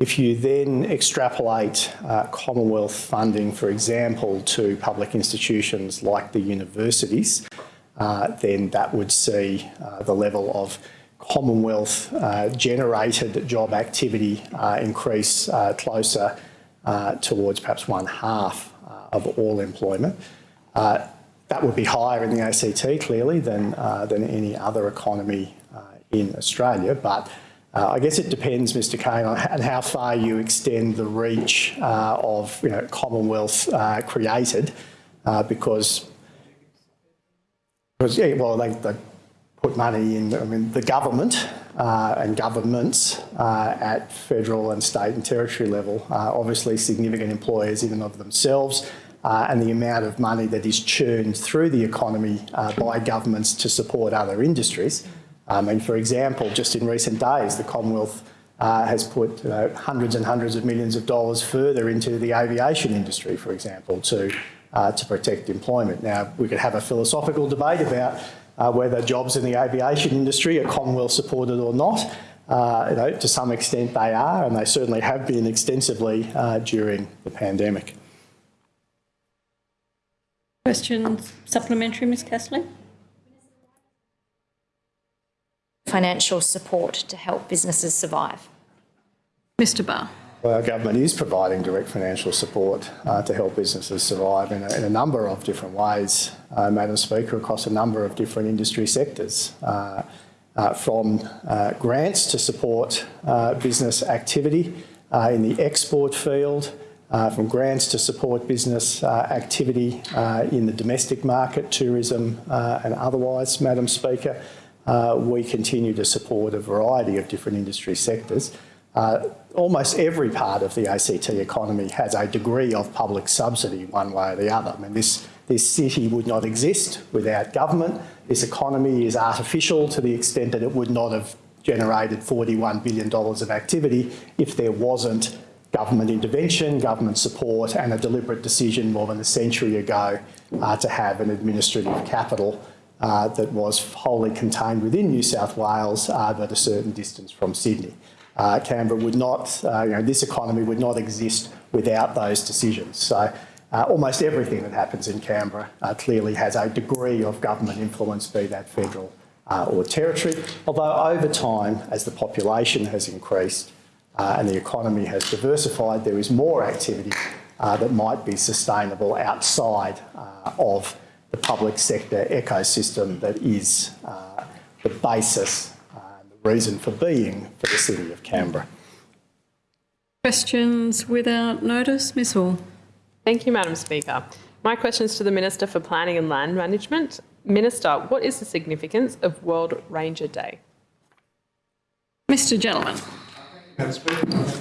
If you then extrapolate uh, Commonwealth funding, for example, to public institutions like the universities, uh, then that would see uh, the level of Commonwealth uh, generated job activity increase closer towards perhaps one half of all employment. Uh, that would be higher in the ACT, clearly, than, uh, than any other economy uh, in Australia. But uh, I guess it depends, Mr Cain, on how far you extend the reach uh, of you know, Commonwealth uh, created, because, because yeah, well, they, they put money in, I mean, the government uh, and governments uh, at federal and state and territory level obviously significant employers in and of themselves uh, and the amount of money that is churned through the economy uh, by governments to support other industries. I mean, for example, just in recent days, the Commonwealth uh, has put you know, hundreds and hundreds of millions of dollars further into the aviation industry, for example, to, uh, to protect employment. Now, we could have a philosophical debate about uh, whether jobs in the aviation industry are Commonwealth supported or not. Uh, you know, to some extent they are, and they certainly have been extensively uh, during the pandemic. Questions supplementary, Ms Castley? Financial support to help businesses survive. Mr Barr. Well, our government is providing direct financial support uh, to help businesses survive in a, in a number of different ways, uh, Madam Speaker, across a number of different industry sectors, uh, uh from uh, grants to support uh, business activity in the export field, from grants to support business activity in the domestic market, tourism and otherwise, Madam Speaker. We continue to support a variety of different industry sectors. Uh, almost every part of the ACT economy has a degree of public subsidy one way or the other. I mean, this, this city would not exist without government. This economy is artificial to the extent that it would not have generated $41 billion of activity if there wasn't government intervention, government support and a deliberate decision more than a century ago uh, to have an administrative capital uh, that was wholly contained within New South Wales uh, but a certain distance from Sydney uh, Canberra would not, uh, you know, this economy would not exist without those decisions. So uh, almost everything that happens in Canberra uh, clearly has a degree of government influence, be that federal or territory, although over time, as the population has increased and the economy has diversified, there is more activity that might be sustainable outside of the public sector ecosystem that is uh, the basis, uh, the reason for being for the City of Canberra. Questions without notice? Ms Orr. Thank you, Madam Speaker. My question is to the Minister for Planning and Land Management. Minister, what is the significance of World Ranger Day? Mr Gentleman.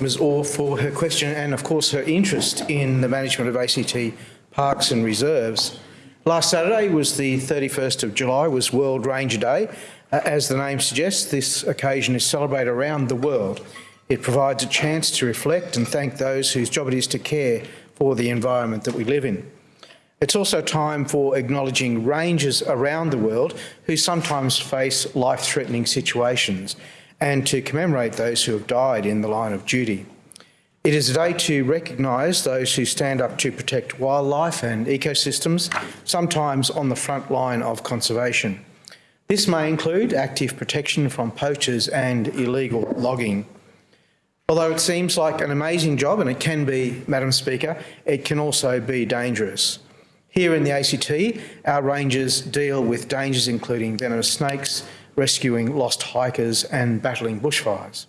Ms Orr for her question and of course her interest in the management of ACT parks and reserves. Last Saturday was the 31st of July, was World Ranger Day. As the name suggests, this occasion is celebrated around the world. It provides a chance to reflect and thank those whose job it is to care for the environment that we live in. It's also time for acknowledging rangers around the world who sometimes face life-threatening situations and to commemorate those who have died in the line of duty. It is a day to recognise those who stand up to protect wildlife and ecosystems, sometimes on the front line of conservation. This may include active protection from poachers and illegal logging. Although it seems like an amazing job, and it can be, Madam Speaker, it can also be dangerous. Here in the ACT, our rangers deal with dangers including venomous snakes, rescuing lost hikers and battling bushfires.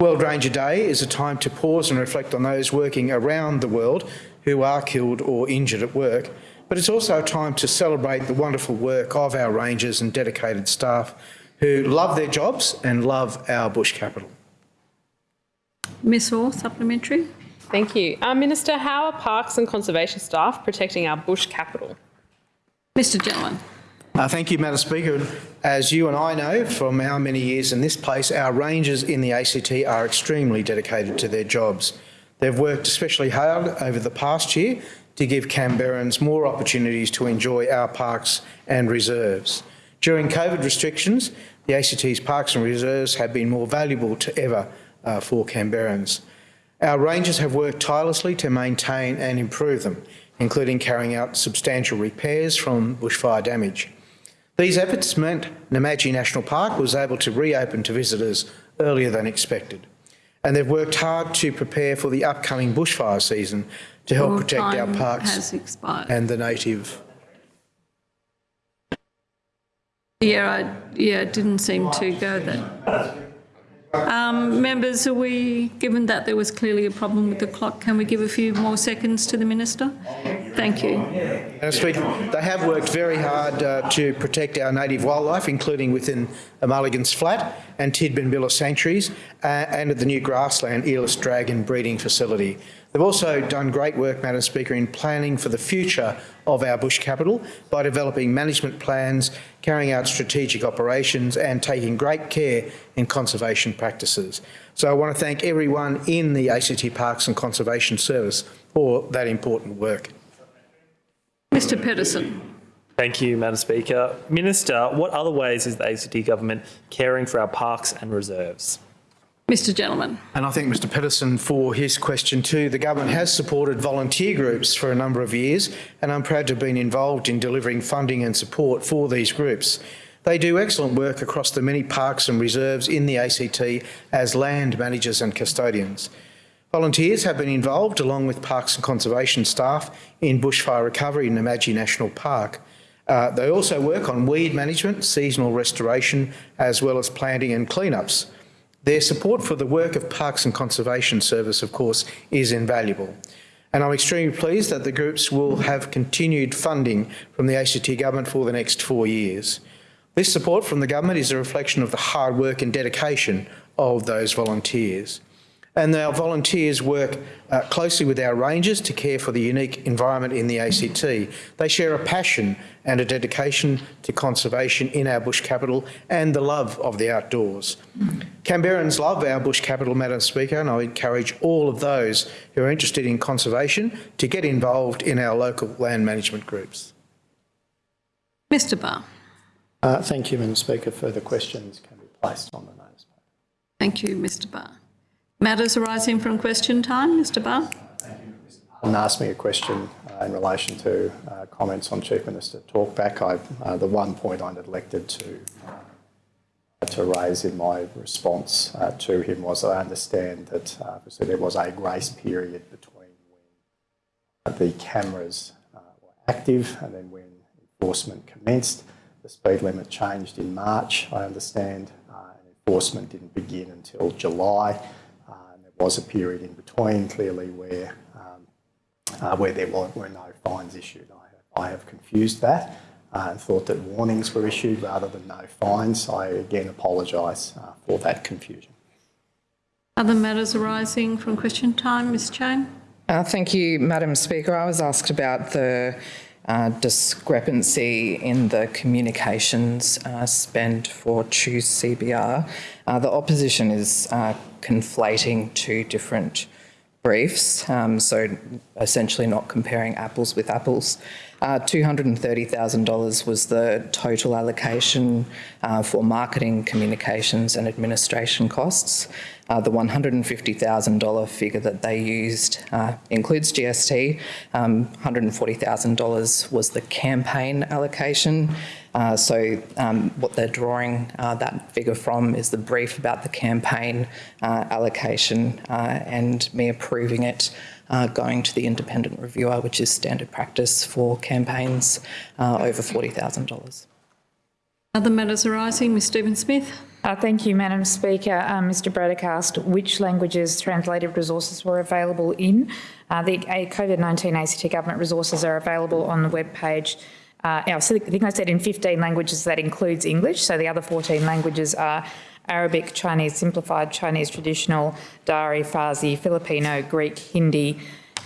World Ranger Day is a time to pause and reflect on those working around the world who are killed or injured at work, but it's also a time to celebrate the wonderful work of our rangers and dedicated staff who love their jobs and love our bush capital. Ms Orr, supplementary. Thank you. Uh, Minister, how are parks and conservation staff protecting our bush capital? Mr Gentleman. Uh, thank you, Madam Speaker. As you and I know from our many years in this place, our rangers in the ACT are extremely dedicated to their jobs. They've worked especially hard over the past year to give Canberrans more opportunities to enjoy our parks and reserves. During COVID restrictions, the ACT's parks and reserves have been more valuable to ever uh, for Canberrans. Our rangers have worked tirelessly to maintain and improve them, including carrying out substantial repairs from bushfire damage. These efforts meant Namadgi National Park was able to reopen to visitors earlier than expected. And they've worked hard to prepare for the upcoming bushfire season to help protect our parks and the native. Yeah, I, yeah, it didn't seem to go there. Um, members, are we, given that there was clearly a problem with the clock, can we give a few more seconds to the Minister? Thank you. They have worked very hard uh, to protect our native wildlife, including within Mulligan's Flat and Tidbinbilla sanctuaries uh, and at the new grassland Earless Dragon breeding facility. They've also done great work, Madam Speaker, in planning for the future of our bush capital by developing management plans, carrying out strategic operations and taking great care in conservation practices. So I want to thank everyone in the ACT Parks and Conservation Service for that important work. Mr Pettersson. Thank you, Madam Speaker. Minister, what other ways is the ACT government caring for our parks and reserves? Mr Gentleman. And I thank Mr Pettersson for his question too. The government has supported volunteer groups for a number of years and I'm proud to have been involved in delivering funding and support for these groups. They do excellent work across the many parks and reserves in the ACT as land managers and custodians. Volunteers have been involved, along with parks and conservation staff, in bushfire recovery in Namadgi National Park. Uh, they also work on weed management, seasonal restoration, as well as planting and cleanups. Their support for the work of Parks and Conservation Service, of course, is invaluable. And I'm extremely pleased that the groups will have continued funding from the ACT government for the next four years. This support from the government is a reflection of the hard work and dedication of those volunteers. And our volunteers work uh, closely with our rangers to care for the unique environment in the ACT. They share a passion and a dedication to conservation in our bush capital and the love of the outdoors. Canberrans love our bush capital, Madam Speaker, and I encourage all of those who are interested in conservation to get involved in our local land management groups. Mr Barr. Uh, thank you, Madam Speaker. Further questions can be placed on the notice. Thank you, Mr Barr. Matters arising from question time, Mr Barr. And asked me a question uh, in relation to uh, comments on Chief Minister talkback. I, uh, the one point I neglected to uh, to raise in my response uh, to him was I understand that uh, obviously there was a grace period between when the cameras were active and then when enforcement commenced. The speed limit changed in March, I understand, and enforcement didn't begin until July. And there was a period in between, clearly, where um, uh, where there were, were no fines issued. I, I have confused that uh, and thought that warnings were issued rather than no fines. So I again apologise uh, for that confusion. Other matters arising from question time, Ms Cheyne? Uh, thank you, Madam Speaker. I was asked about the uh, discrepancy in the communications uh, spend for Choose CBR. Uh, the opposition is uh, conflating two different briefs, um, so essentially not comparing apples with apples. Uh, $230,000 was the total allocation uh, for marketing, communications and administration costs. Uh, the $150,000 figure that they used uh, includes GST. Um, $140,000 was the campaign allocation. Uh, so um, what they're drawing uh, that figure from is the brief about the campaign uh, allocation uh, and me approving it uh, going to the independent reviewer, which is standard practice for campaigns uh, over $40,000. Other matters arising, Ms Stephen-Smith. Uh, thank you, Madam Speaker. Um, Mr Braddock asked which languages translated resources were available in. Uh, the COVID-19 ACT government resources are available on the web page. Uh, I think I said in 15 languages that includes English, so the other 14 languages are Arabic, Chinese Simplified, Chinese Traditional, Dari, Farsi, Filipino, Greek, Hindi,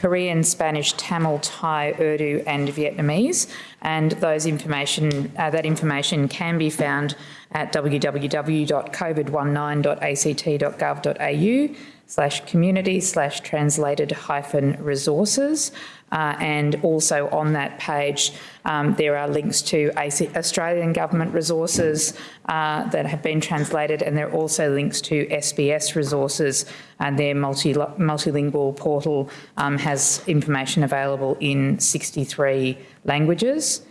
Korean, Spanish, Tamil, Thai, Urdu and Vietnamese. And those information, uh, that information can be found at www.covid19.act.gov.au slash community slash translated hyphen resources. Uh, and also on that page, um, there are links to Australian government resources uh, that have been translated, and there are also links to SBS resources, and their multi multilingual portal um, has information available in 63 languages.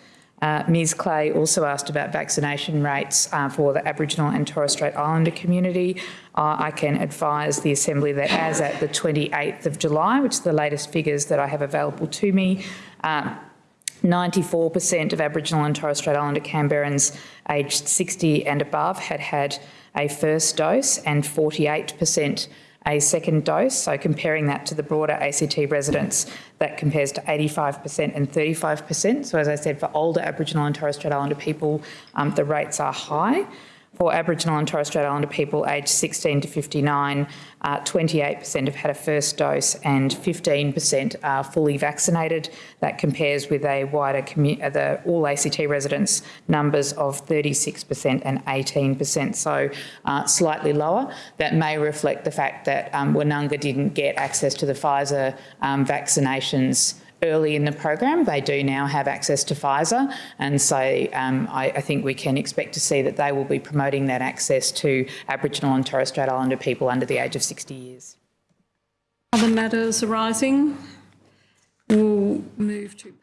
Uh, Ms Clay also asked about vaccination rates uh, for the Aboriginal and Torres Strait Islander community. Uh, I can advise the Assembly that as at the 28th of July, which is the latest figures that I have available to me, 94% uh, of Aboriginal and Torres Strait Islander Canberrans aged 60 and above had had a first dose and 48% a second dose. So comparing that to the broader ACT residents, that compares to 85% and 35%. So as I said, for older Aboriginal and Torres Strait Islander people, um, the rates are high. For Aboriginal and Torres Strait Islander people aged 16 to 59, 28% uh, have had a first dose and 15% are fully vaccinated. That compares with a wider uh, the all ACT residents numbers of 36% and 18%, so uh, slightly lower. That may reflect the fact that um, didn't get access to the Pfizer um, vaccinations early in the program. They do now have access to Pfizer, and so um, I, I, think we can expect to see that they will be promoting that access to Aboriginal and Torres Strait Islander people under the age of 60 years. Other matters arising? We'll move to